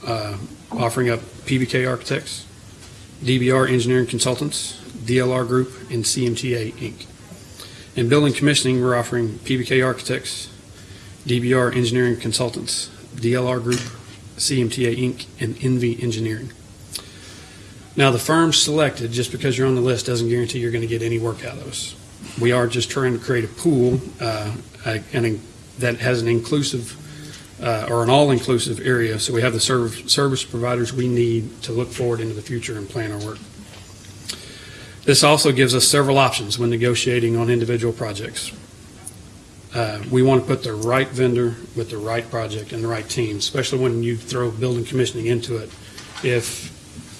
uh, offering up PBK Architects, DBR Engineering Consultants, DLR Group, and CMTA Inc. In Building Commissioning, we're offering PBK Architects, DBR Engineering Consultants, DLR Group, CMTA Inc., and NV Engineering. Now, the firms selected, just because you're on the list, doesn't guarantee you're going to get any work out of us. We are just trying to create a pool uh, and that has an inclusive, uh, or an all-inclusive area, so we have the serv- service providers we need to look forward into the future and plan our work. This also gives us several options when negotiating on individual projects. Uh, We want to put the right vendor with the right project and the right team, especially when you throw building commissioning into it. If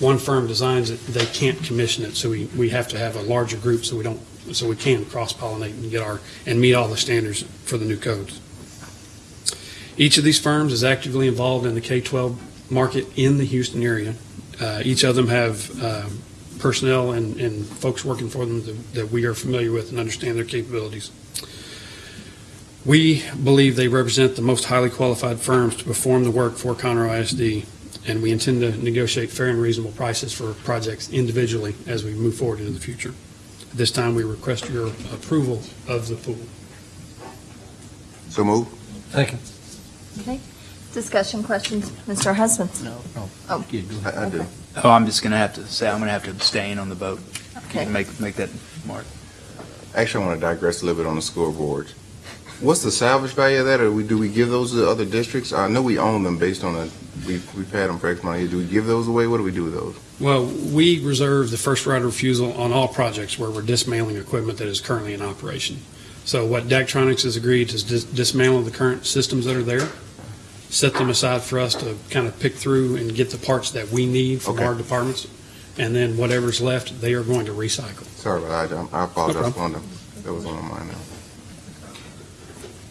one firm designs it, they can't commission it, so we, we have to have a larger group so we don't, so we can cross-pollinate and get our, and meet all the standards for the new codes. Each of these firms is actively involved in the K-12 market in the Houston area. Uh, Each of them have um, personnel and, and folks working for them that- that we are familiar with and understand their capabilities. We believe they represent the most highly qualified firms to perform the work for Conroe ISD, and we intend to negotiate fair and reasonable prices for projects individually as we move forward into the future. At this time, we request your approval of the pool. So move. Thank you. Okay. Discussion questions, Mr. Husband? No. Oh. Yeah, go ahead. I, I do. Oh, I'm just going to have to say, I'm going to have to abstain on the vote. Okay. Make, make that mark. Actually, I want to digress a little bit on the scoreboards. What's the salvage value of that, or we, do we give those to other districts? I know we own them based on a, we've, we've had them for X amount of years. Do we give those away? What do we do with those? Well, we reserve the first right of refusal on all projects where we're dismantling equipment that is currently in operation. So what Daktronics has agreed is dis- dismantle the current systems that are there, set them aside for us to kind of pick through and get the parts that we need from Okay. our departments, and then whatever's left, they are going to recycle. Sorry about that. I I apologize. No for on the- That was on my mind now.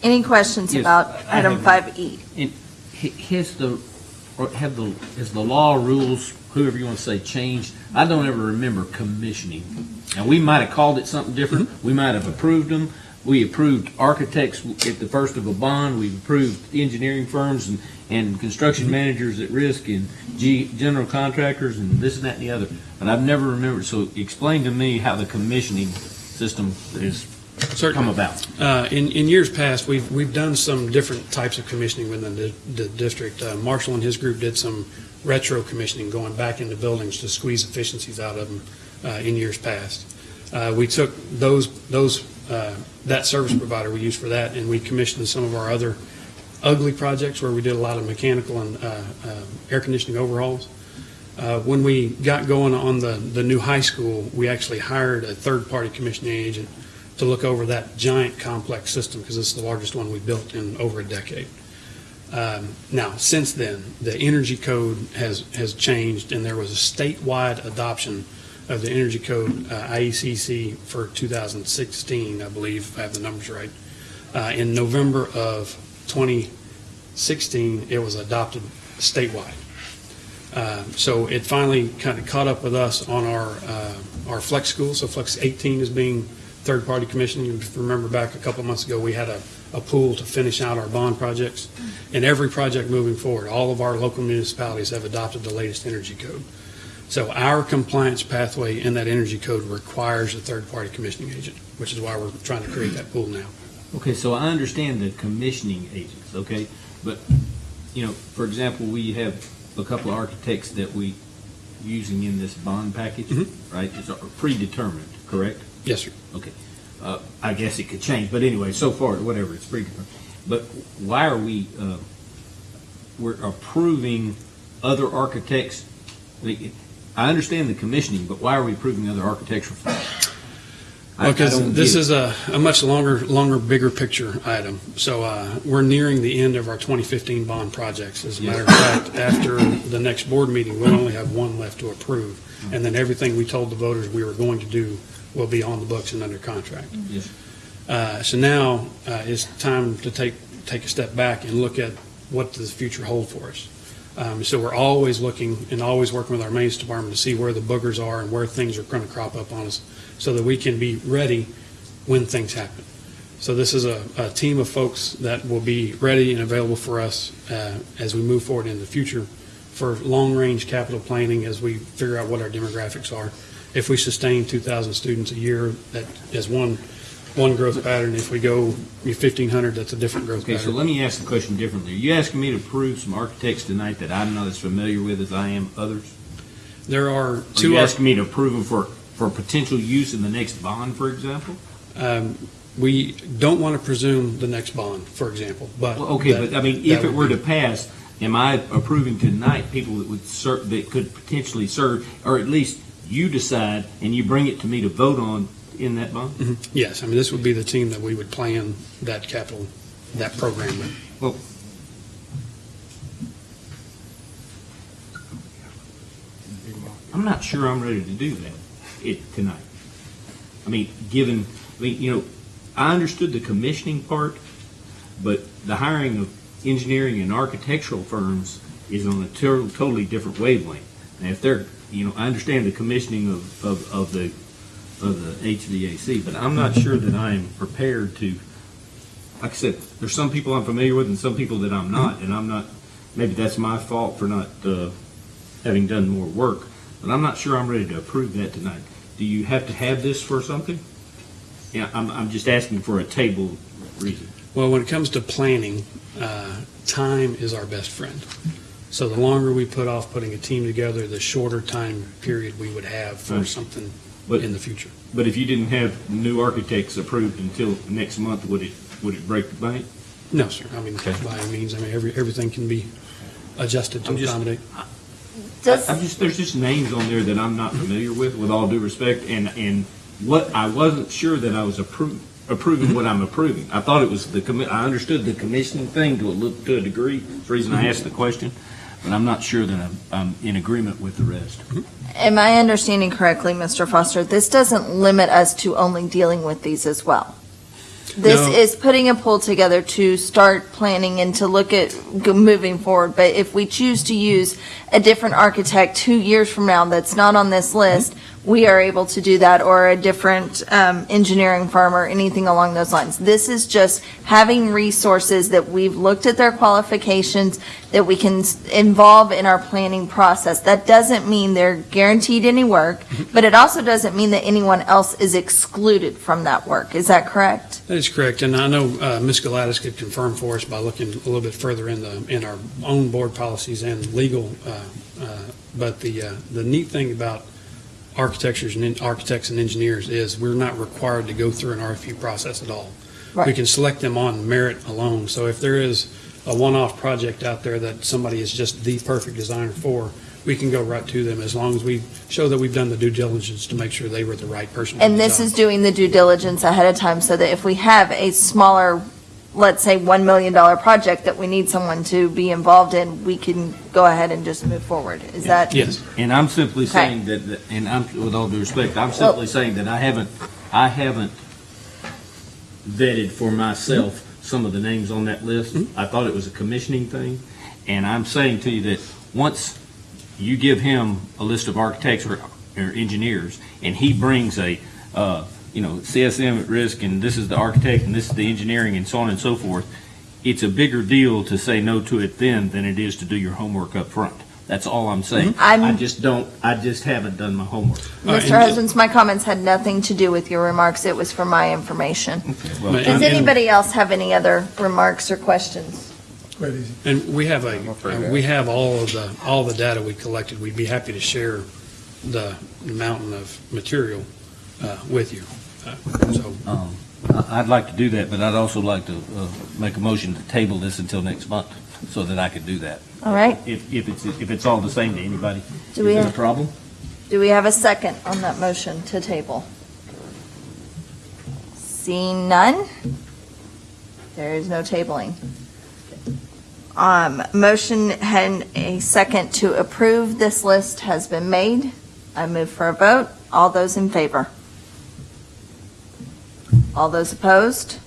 Any questions Yes, about I item have- 5E? Ha- Has the, or have the, has the law, rules, whoever you want to say, changed? I don't ever remember commissioning. Now, we might have called it something different. Mm-hmm. We might have approved them. We approved architects at the first of a bond. We've approved engineering firms and, and construction managers at risk and G, general contractors and this and that and the other. But I've never remembered. So explain to me how the commissioning system has come about. Uh, In, in years past, we've, we've done some different types of commissioning within the, the district. Uh, Marshall and his group did some retro commissioning, going back into buildings to squeeze efficiencies out of them uh, in years past. Uh, We took those, those, uh, that service provider we use for that, and we commissioned some of our other ugly projects where we did a lot of mechanical and uh, uh, air conditioning overhauls. Uh, When we got going on the, the new high school, we actually hired a third-party commissioning agent to look over that giant complex system, because it's the largest one we built in over a decade. Um, Now, since then, the energy code has, has changed, and there was a statewide adoption of the energy code, uh, IECC, for 2016, I believe, if I have the numbers right. Uh, In November of 2016, it was adopted statewide. Uh, So it finally kind of caught up with us on our, uh, our flex school. So Flex 18 is being third-party commissioning. If you remember back a couple months ago, we had a, a pool to finish out our bond projects. And every project moving forward, all of our local municipalities have adopted the latest energy code. So our compliance pathway in that energy code requires a third-party commissioning agent, which is why we're trying to create that pool now. Okay, so I understand the commissioning agents, okay? But, you know, for example, we have a couple of architects that we using in this bond package, Mhm. right? It's predetermined, correct? Yes, sir. Okay. Uh, I guess it could change, but anyway, so far, whatever, it's predetermined. But why are we, uh, we're approving other architects? I understand the commissioning, but why are we approving other architectural I Because don't this is a, a much longer, longer, bigger picture item. So uh, we're nearing the end of our 2015 bond projects. As a matter of fact, after the next board meeting, we'll only have one left to approve. And then everything we told the voters we were going to do will be on the books and under contract. Yes. Uh, So now uh, it's time to take, take a step back and look at what does the future hold for us. Um, So we're always looking and always working with our maintenance department to see where the boogers are and where things are going to crop up on us so that we can be ready when things happen. So this is a, a team of folks that will be ready and available for us uh, as we move forward in the future for long-range capital planning as we figure out what our demographics are. If we sustain 2,000 students a year, that is one, one growth pattern. If we go 1,500, that's a different growth Okay, so pattern. let me ask the question differently. Are you asking me to approve some architects tonight that I'm not as familiar with as I am others? There are Are two, you asking me to approve them for, for potential use in the next bond, for example? um, we don't want to presume the next bond, for example, but. Well, okay, that- but I mean, that if it would were be- to pass, am I approving tonight people that would ser, that could potentially serve, or at least you decide and you bring it to me to vote on in that bond? Mhm. Yes, I mean, this would be the team that we would plan that capital, that program with. I'm not sure I'm ready to do that it, tonight. I mean, given, I mean, you know, I understood the commissioning part, but the hiring of engineering and architectural firms is on a to- totally different wavelength. Now, if they're, you know, I understand the commissioning of, of, of the, of the HVAC, but I'm not sure that I'm prepared to, like I said, there's some people I'm familiar with and some people that I'm not, and I'm not, maybe that's my fault for not, uh, having done more work, but I'm not sure I'm ready to approve that tonight. Do you have to have this for something? Yeah, I'm, I'm just asking for a table reason. Well, when it comes to planning, uh, time is our best friend. So the longer we put off putting a team together, the shorter time period we would have for something But- in the future. But if you didn't have new architects approved until next month, would it, would it break the bank? No, sir. I mean, by any means, I mean, every, everything can be adjusted to I'm just- accommodate. Does- I- I'm just, there's just names on there that I'm not familiar with, with all due respect, and, and what, I wasn't sure that I was approving, approving what I'm approving. I thought it was the commi, I understood the commissioning thing to a little, to a degree, that's the reason I asked the question, but I'm not sure that I'm, I'm in agreement with the rest. Am I understanding correctly, Mr. Foster? This doesn't limit us to only dealing with these as well. This No. is putting a pool together to start planning and to look at moving forward. But if we choose to use a different architect two years from now that's not on this list, we are able to do that, or a different um, engineering firm or anything along those lines. This is just having resources that we've looked at their qualifications, that we can involve in our planning process. That doesn't mean they're guaranteed any work, but it also doesn't mean that anyone else is excluded from that work. Is that correct? That is correct, and I know uh, Ms. Gladys could confirm for us by looking a little bit further in the, in our own board policies and legal, uh, but the, uh, the neat thing about architectures and architects and engineers is we're not required to go through an RFP process at all. We can select them on merit alone, so if there is a one-off project out there that somebody is just the perfect designer for, we can go right to them as long as we show that we've done the due diligence to make sure they were the right person. And this job. is doing the due diligence ahead of time so that if we have a smaller, let's say, $1 million project that we need someone to be involved in, we can go ahead and just move forward. Is that? Yes. And I'm simply Okay. saying that, that- and I'm, with all due respect, I'm simply saying that I haven't, I haven't vetted for myself some of the names on that list. I thought it was a commissioning thing, and I'm saying to you that once you give him a list of architects or, or engineers, and he brings a, uh, you know, CSM at risk, and this is the architect, and this is the engineering, and so on and so forth, it's a bigger deal to say no to it then than it is to do your homework up front. That's all I'm saying. I'm- I just don't, I just haven't done my homework. Mr. Husbands, my comments had nothing to do with your remarks. It was for my information. Well, And- Does and- anybody else have any other remarks or questions? Quite easy. And we have a, we have all of the, all the data we collected. We'd be happy to share the mountain of material uh, with you. Uh, So, Um, I- I'd like to do that, but I'd also like to uh, make a motion to table this until next month, so that I could do that. All right. If, if it's, if it's all the same to anybody. Do we Is there a have- problem? Do we have a second on that motion to table? Seeing none, there is no tabling. Um, motion and a second to approve this list has been made. I move for a vote. All those in favor? All those opposed?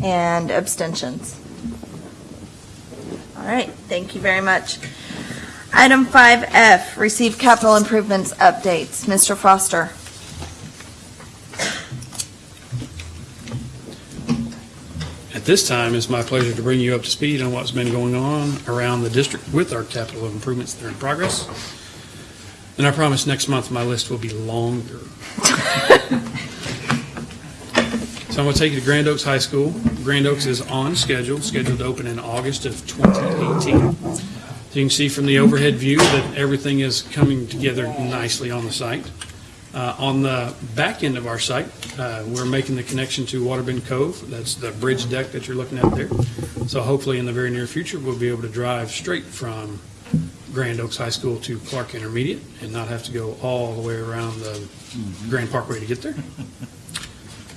And abstentions? All right, thank you very much. Item 5F, receive capital improvements updates. Mr. Foster. At this time, it's my pleasure to bring you up to speed on what's been going on around the district with our capital improvements that are in progress. And I promise next month my list will be longer. So I'm going to take you to Grand Oaks High School. Grand Oaks is on schedule, scheduled to open in August of 2018. So you can see from the overhead view that everything is coming together nicely on the site. Uh, On the back end of our site, uh, we're making the connection to Waterbend Cove. That's the bridge deck that you're looking at there. So hopefully, in the very near future, we'll be able to drive straight from Grand Oaks High School to Clark Intermediate and not have to go all the way around the Grand Parkway to get there.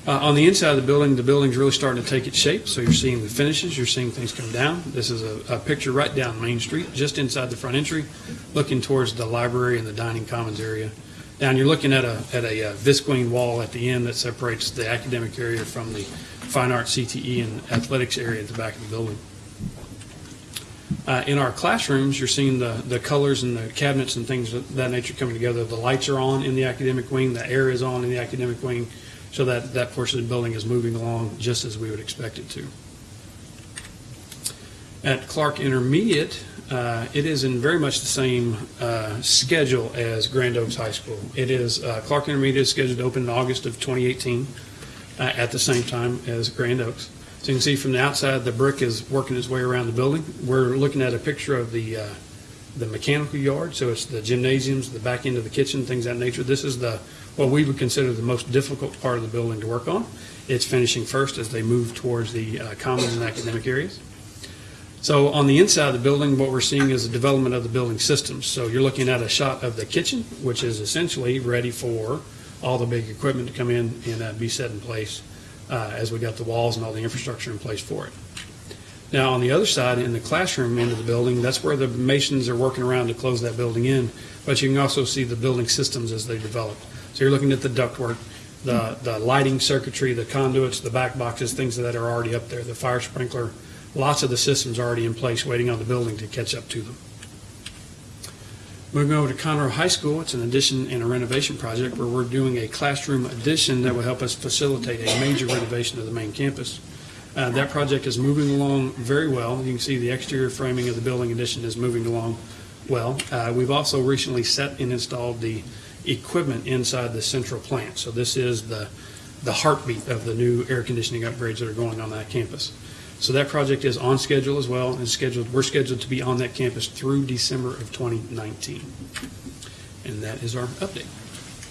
Uh, On the inside of the building, the building's really starting to take its shape, so you're seeing the finishes, you're seeing things come down. This is a, a picture right down Main Street, just inside the front entry, looking towards the library and the dining commons area. Down, you're looking at a, at a uh, visqueen wall at the end that separates the academic area from the fine arts, CTE, and athletics area at the back of the building. Uh, In our classrooms, you're seeing the, the colors and the cabinets and things of that nature coming together. The lights are on in the academic wing, the air is on in the academic wing, so that, that portion of the building is moving along just as we would expect it to. At Clark Intermediate, uh, it is in very much the same uh, schedule as Grand Oaks High School. It is, uh, Clark Intermediate is scheduled to open in August of 2018, uh, at the same time as Grand Oaks. So you can see from the outside, the brick is working its way around the building. We're looking at a picture of the, uh, the mechanical yard, so it's the gymnasiums, the back end of the kitchen, things of that nature. This is the, what we would consider the most difficult part of the building to work on. It's finishing first as they move towards the uh, commons and academic areas. So on the inside of the building, what we're seeing is the development of the building systems. So you're looking at a shot of the kitchen, which is essentially ready for all the big equipment to come in and uh, be set in place uh, as we got the walls and all the infrastructure in place for it. Now, on the other side, in the classroom end of the building, that's where the masons are working around to close that building in, but you can also see the building systems as they develop. So you're looking at the ductwork, the, the lighting circuitry, the conduits, the back boxes, things that are already up there, the fire sprinkler, lots of the systems already in place, waiting on the building to catch up to them. Moving over to Conroe High School, it's an addition and a renovation project where we're doing a classroom addition that will help us facilitate a major renovation of the main campus. Uh, That project is moving along very well. You can see the exterior framing of the building addition is moving along well. Uh, We've also recently set and installed the equipment inside the central plant. So this is the, the heartbeat of the new air conditioning upgrades that are going on that campus. So that project is on schedule as well, and scheduled, we're scheduled to be on that campus through December of 2019. And that is our update.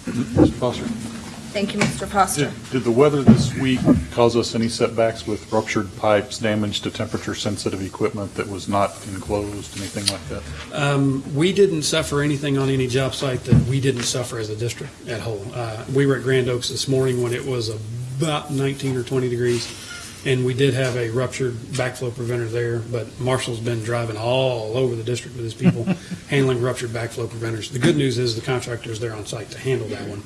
Mr. Foster? Thank you, Mr. Foster. Did did the weather this week cause us any setbacks with ruptured pipes, damage to temperature-sensitive equipment that was not enclosed, anything like that? Um, We didn't suffer anything on any job site that we didn't suffer as a district at whole. Uh, We were at Grand Oaks this morning when it was about 19 or 20 degrees, and we did have a ruptured backflow preventer there, but Marshall's been driving all over the district with his people handling ruptured backflow preventers. The good news is the contractor is there on site to handle that one,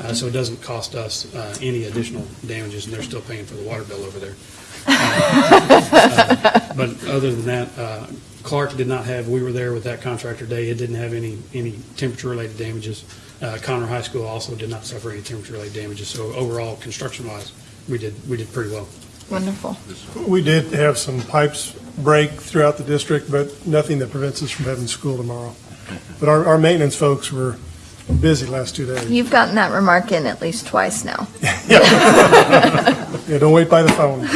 uh, so it doesn't cost us uh, any additional damages, and they're still paying for the water bill over there. Uh, But other than that, uh, Clark did not have, we were there with that contractor day, it didn't have any, any temperature-related damages. Uh, Conroe High School also did not suffer any temperature-related damages, so overall, construction-wise, we did, we did pretty well. Wonderful. We did have some pipes break throughout the district, but nothing that prevents us from having school tomorrow. But our, our maintenance folks were busy last two days. You've gotten that remark in at least twice now. Yeah, don't wait by the phone.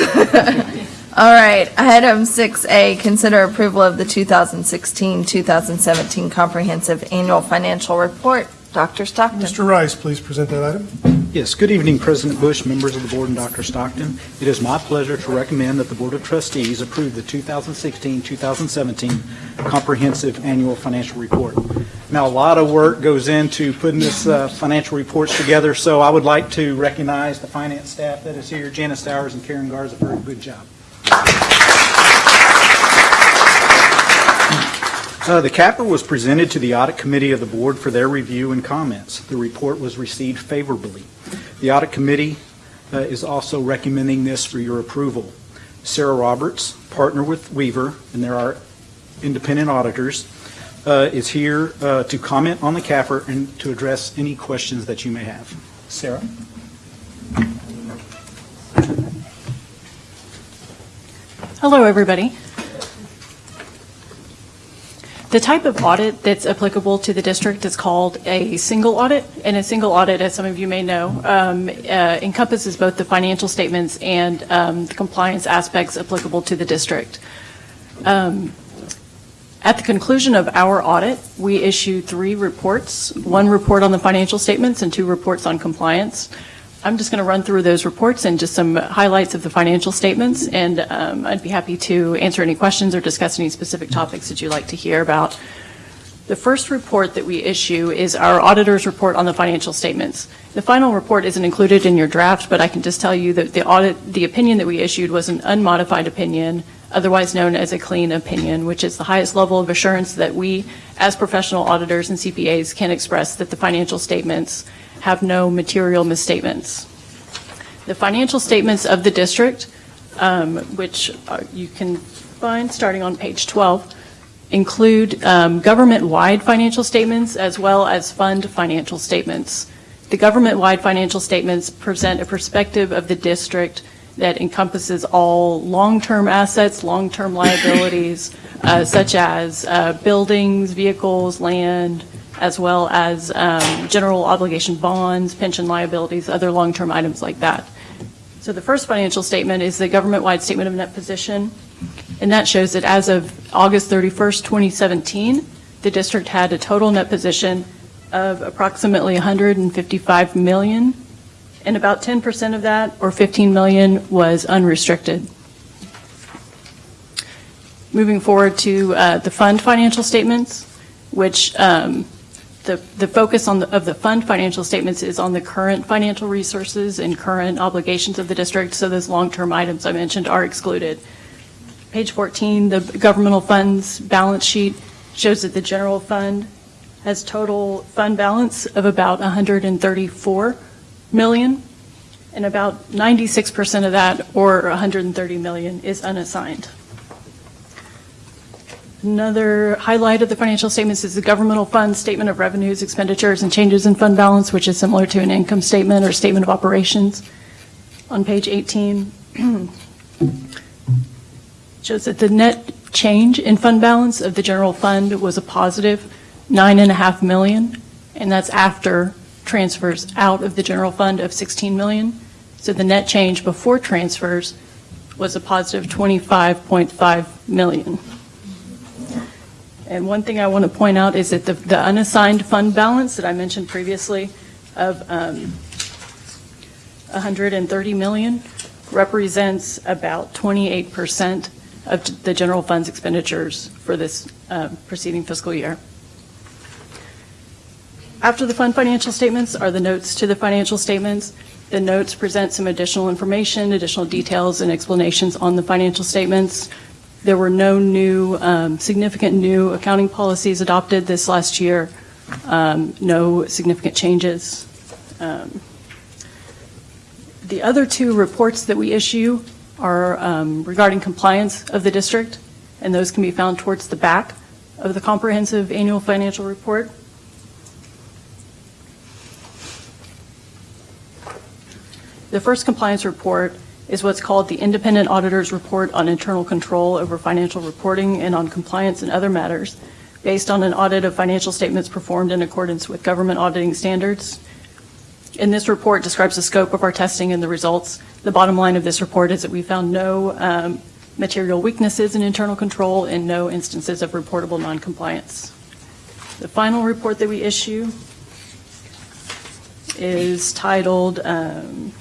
All right, item 6A, consider approval of the 2016-2017 Comprehensive Annual Financial Report. Dr. Stockton. Mr. Rice, please present that item. Yes, good evening, President Bush, members of the board, and Dr. Stockton. It is my pleasure to recommend that the Board of Trustees approve the 2016-2017 Comprehensive Annual Financial Report. Now, a lot of work goes into putting this uh, financial reports together, so I would like to recognize the finance staff that is here, Janice Towers and Karen Garza, for a good job. Uh, The CAFR was presented to the Audit Committee of the Board for their review and comments. The report was received favorably. The Audit Committee uh, is also recommending this for your approval. Sarah Roberts, partner with Weaver, and there are independent auditors, uh, is here uh, to comment on the CAFR and to address any questions that you may have. Sarah? Hello, everybody. The type of audit that's applicable to the district is called a single audit, and a single audit, as some of you may know, um, uh, encompasses both the financial statements and um, the compliance aspects applicable to the district. Um, At the conclusion of our audit, we issue three reports, one report on the financial statements and two reports on compliance. I'm just going to run through those reports and just some highlights of the financial statements, and um, I'd be happy to answer any questions or discuss any specific topics that you'd like to hear about. The first report that we issue is our auditor's report on the financial statements. The final report isn't included in your draft, but I can just tell you that the audit, the opinion that we issued was an unmodified opinion, otherwise known as a clean opinion, which is the highest level of assurance that we, as professional auditors and CPAs, can express that the financial statements have no material misstatements. The financial statements of the district, um, which are- you can find starting on page 12, include um, government-wide financial statements as well as fund financial statements. The government-wide financial statements present a perspective of the district that encompasses all long-term assets, long-term liabilities, uh, such as uh, buildings, vehicles, land, as well as um, general obligation bonds, pension liabilities, other long-term items like that. So the first financial statement is the government-wide statement of net position, and that shows that as of August 31st, 2017, the district had a total net position of approximately 155 million, and about 10% of that, or 15 million, was unrestricted. Moving forward to uh, the fund financial statements, which um, the, the focus on the, of the fund financial statements is on the current financial resources and current obligations of the district, so those long-term items I mentioned are excluded. Page 14, the governmental funds balance sheet shows that the general fund has total fund balance of about 134 million, and about 96% of that, or 130 million, is unassigned. Another highlight of the financial statements is the governmental fund statement of revenues, expenditures, and changes in fund balance, which is similar to an income statement or statement of operations. On page 18, shows that the net change in fund balance of the general fund was a positive nine and a half million, and that's after transfers out of the general fund of 16 million. So the net change before transfers was a positive 25.5 million. And one thing I want to point out is that the, the unassigned fund balance that I mentioned previously of um, 130 million represents about 28% of the general fund's expenditures for this uh, preceding fiscal year. After the fund financial statements are the notes to the financial statements. The notes present some additional information, additional details, and explanations on the financial statements. There were no new, um, significant new accounting policies adopted this last year, um, no significant changes. Um, The other two reports that we issue are um, regarding compliance of the district, and those can be found towards the back of the comprehensive annual financial report. The first compliance report is what's called the Independent Auditor's Report on Internal Control over Financial Reporting and on Compliance and Other Matters, based on an audit of financial statements performed in accordance with government auditing standards. And this report describes the scope of our testing and the results. The bottom line of this report is that we found no um, material weaknesses in internal control and no instances of reportable noncompliance. The final report that we issue is titled um,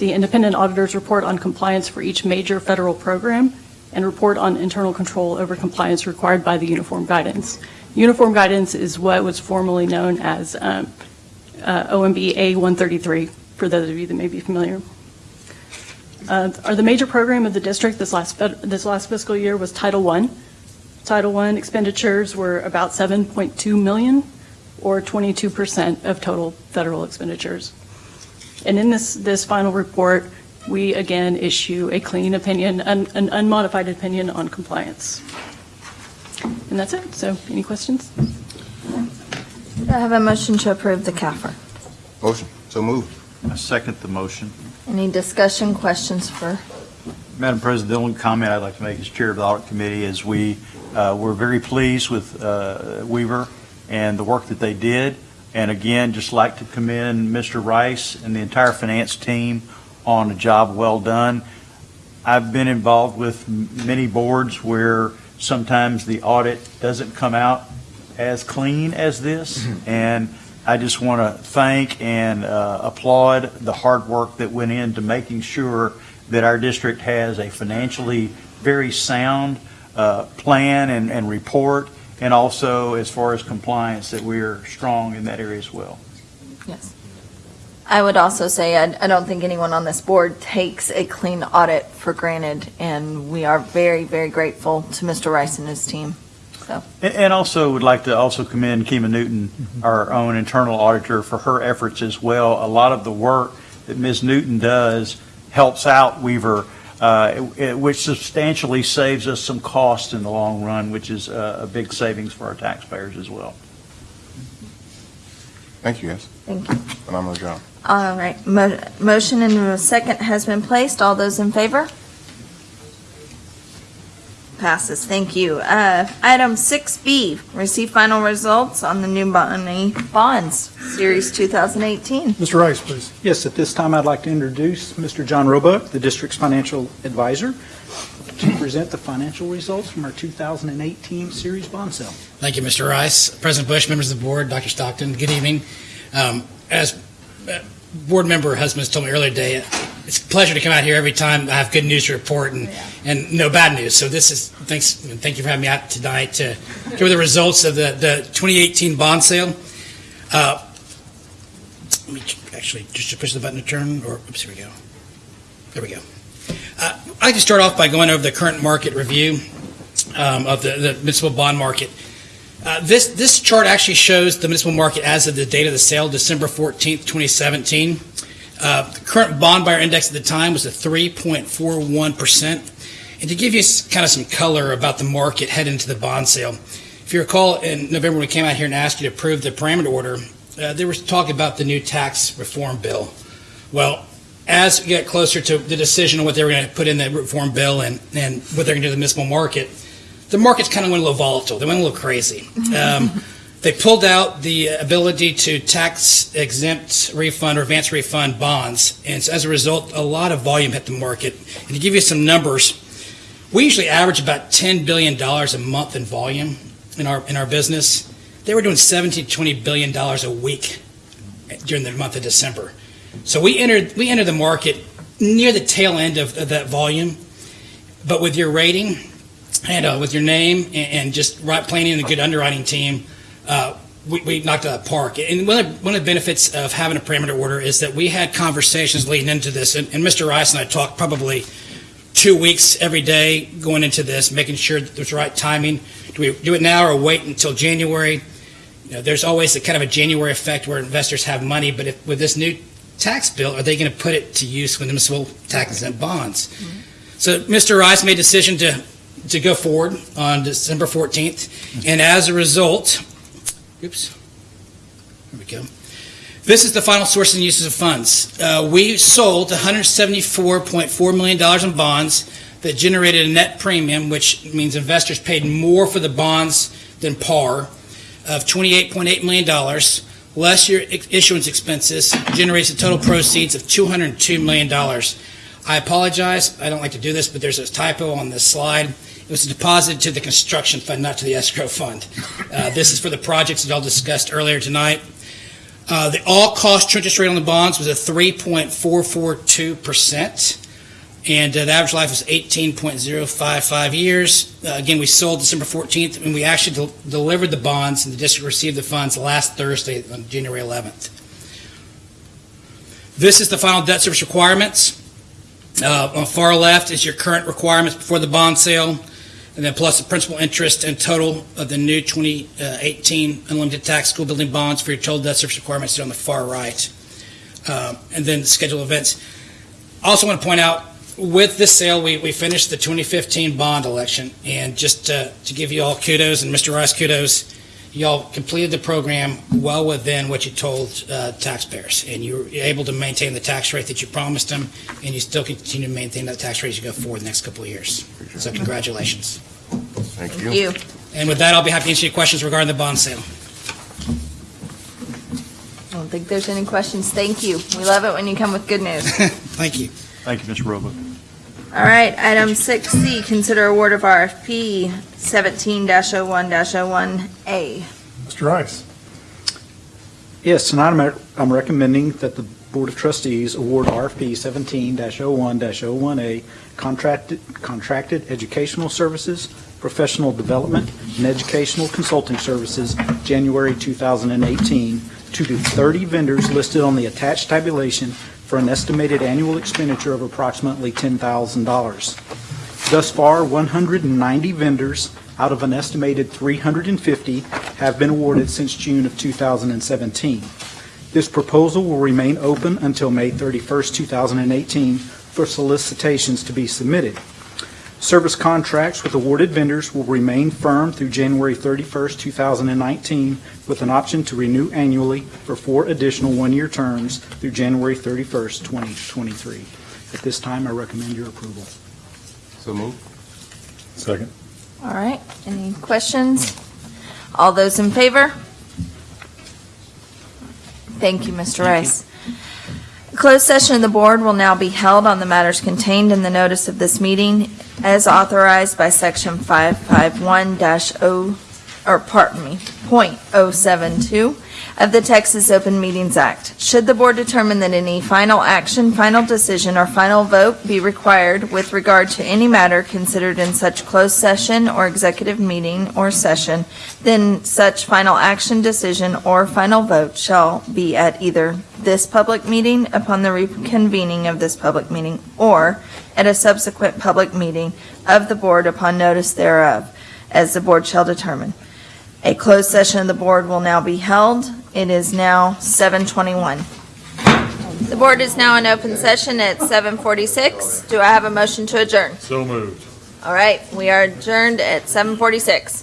the Independent Auditor's Report on Compliance for Each Major Federal Program. and report on internal control over compliance required by the uniform guidance. Uniform guidance is what was formerly known as um, uh, OMB A133, for those of you that may be familiar. Uh, Are the major program of the district this last, this last fiscal year was Title I. Title I expenditures were about 7.2 million, or 22% of total federal expenditures. And in this, this final report, we again issue a clean opinion, an an unmodified opinion on compliance. And that's it. So any questions? I have a motion to approve the CAFR? Motion, so moved. I second the motion. Any discussion, questions for, Madam President, the only comment I'd like to make as Chair of the Audit Committee is we, uh, we're very pleased with uh, Weaver and the work that they did. And again, just like to commend Mr. Rice and the entire finance team on a job well done. I've been involved with many boards where sometimes the audit doesn't come out as clean as this. And I just want to thank and uh, applaud the hard work that went into making sure that our district has a financially very sound uh, plan and, and report, and also as far as compliance, that we're strong in that area as well. yes. I would also say, I I don't think anyone on this board takes a clean audit for granted, and we are very, very grateful to Mr. Rice and his team. So, And- And also would like to also commend Kima Newton, mm-hmm. our own internal auditor, for her efforts as well. A lot of the work that Ms. Newton does helps out Weaver, uh, it- which substantially saves us some cost in the long run, which is uh, a big savings for our taxpayers as well. Thank you, guys. Thank you. Phenomenal job. All right, mo- motion and a second has been placed. All those in favor? Passes, thank you. Uh, Item 6B, receive final results on the new money bonds, Series 2018. Mr. Rice, please. Yes, at this time, I'd like to introduce Mr. John Roebuck, the district's financial advisor, to present the financial results from our 2018 series bond sale. Thank you, Mr. Rice. President Bush, members of the board, Dr. Stockton, good evening. Um, As uh, board member husbands told me earlier today, it's a pleasure to come out here every time I have good news to report and, and no bad news. So this is, thanks, thank you for having me out tonight to give the results of the, the 2018 bond sale. Uh, Let me actually, just to push the button to turn, or, oops, here we go. There we go. Uh, I'd like to start off by going over the current market review um, of the the municipal bond market. Uh, This, this chart actually shows the municipal market as of the date of the sale, December 14th, 2017. Uh, The current bond buyer index at the time was at 3.41%. And to give you kind of some color about the market heading into the bond sale, if you recall, in November, we came out here and asked you to approve the parameter order, uh, there was talk about the new tax reform bill. Well, as we get closer to the decision on what they were going to put in the reform bill and, and what they're going to do to the municipal market, the markets kind of went a little volatile. They went a little crazy. Um, they pulled out the ability to tax exempt refund or advance refund bonds. And so as a result, a lot of volume hit the market. And to give you some numbers, we usually average about $10 billion a month in volume in our, in our business. They were doing 17 to 20 billion dollars a week during the month of December. So we entered, we entered the market near the tail end of, of that volume, but with your rating and uh, with your name and, and just right planning and a good underwriting team, uh, we, we knocked it out of the park. And one of, one of the benefits of having a parameter order is that we had conversations leading into this, and, and Mr. Rice and I talked probably two weeks every day going into this, making sure that there's the right timing. Do we do it now or wait until January? You know, there's always a kind of a January effect where investors have money, but if, with this new tax bill, are they going to put it to use with municipal tax exempt bonds? So Mr. Rice made a decision to, to go forward on December 14th, and as a result, oops, there we go. This is the final sources and uses of funds. Uh, we sold $174.4 million in bonds that generated a net premium, which means investors paid more for the bonds than par, of $28.8 million, less your issuance expenses, generates a total proceeds of $202 million. I apologize, I don't like to do this, but there's a typo on this slide. It was deposited to the construction fund, not to the escrow fund. Uh, This is for the projects that y'all discussed earlier tonight. Uh, The all-cost interest rate on the bonds was a 3.442%. and uh, the average life was 18.055 years. Uh, Again, we sold December 14th, and we actually del- delivered the bonds, and the district received the funds last Thursday, on January 11th. This is the final debt service requirements. Uh, On the far left is your current requirements before the bond sale, and then plus the principal interest and total of the new 2018 unlimited tax school building bonds for your total debt service requirements on the far right. Uh, And then the schedule events. I Also want to point out, with this sale, we, we finished the 2015 bond election, and just uh, to give you all kudos, and Mr. Rice kudos, y'all completed the program well within what you told uh, taxpayers, and you were able to maintain the tax rate that you promised them, and you still continue to maintain that tax rate as you go forward the next couple of years. So congratulations. Thank Thank you. And with that, I'll be happy to answer your questions regarding the bond sale. I don't think there's any questions. Thank you. We love it when you come with good news. Thank you. Thank you, Mr. Roebuck. All right, item six C, consider award of RFP seventeen oh one oh one A. Mr. Rice. Yes, tonight I'm- I'm recommending that the Board of Trustees award RFP 17-01-01A contracted contracted educational services, professional development, and educational consulting services, January 2018, to the 30 vendors listed on the attached tabulation for an estimated annual expenditure of approximately $10,000. Thus far, 190 vendors out of an estimated 350 have been awarded since June of 2017. This proposal will remain open until May 31st, 2018, for solicitations to be submitted. Service contracts with awarded vendors will remain firm through January 31st, 2019, with an option to renew annually for four additional one-year terms through January 31st, 2023. At this time, I recommend your approval. So move. Second. All right, any questions? All those in favor? Thank you, Mr. Rice. Closed session of the board will now be held on the matters contained in the notice of this meeting as authorized by section 551-0, or pardon me, .072 of the Texas Open Meetings Act. Should the board determine that any final action, final decision, or final vote be required with regard to any matter considered in such closed session or executive meeting or session, then such final action, decision, or final vote shall be at either this public meeting upon the reconvening of this public meeting or at a subsequent public meeting of the board upon notice thereof, as the board shall determine. A closed session of the board will now be held. It is now 7:21. The board is now in open session at 7:46. Do I have a motion to adjourn? So moved. All right, we are adjourned at 7:46.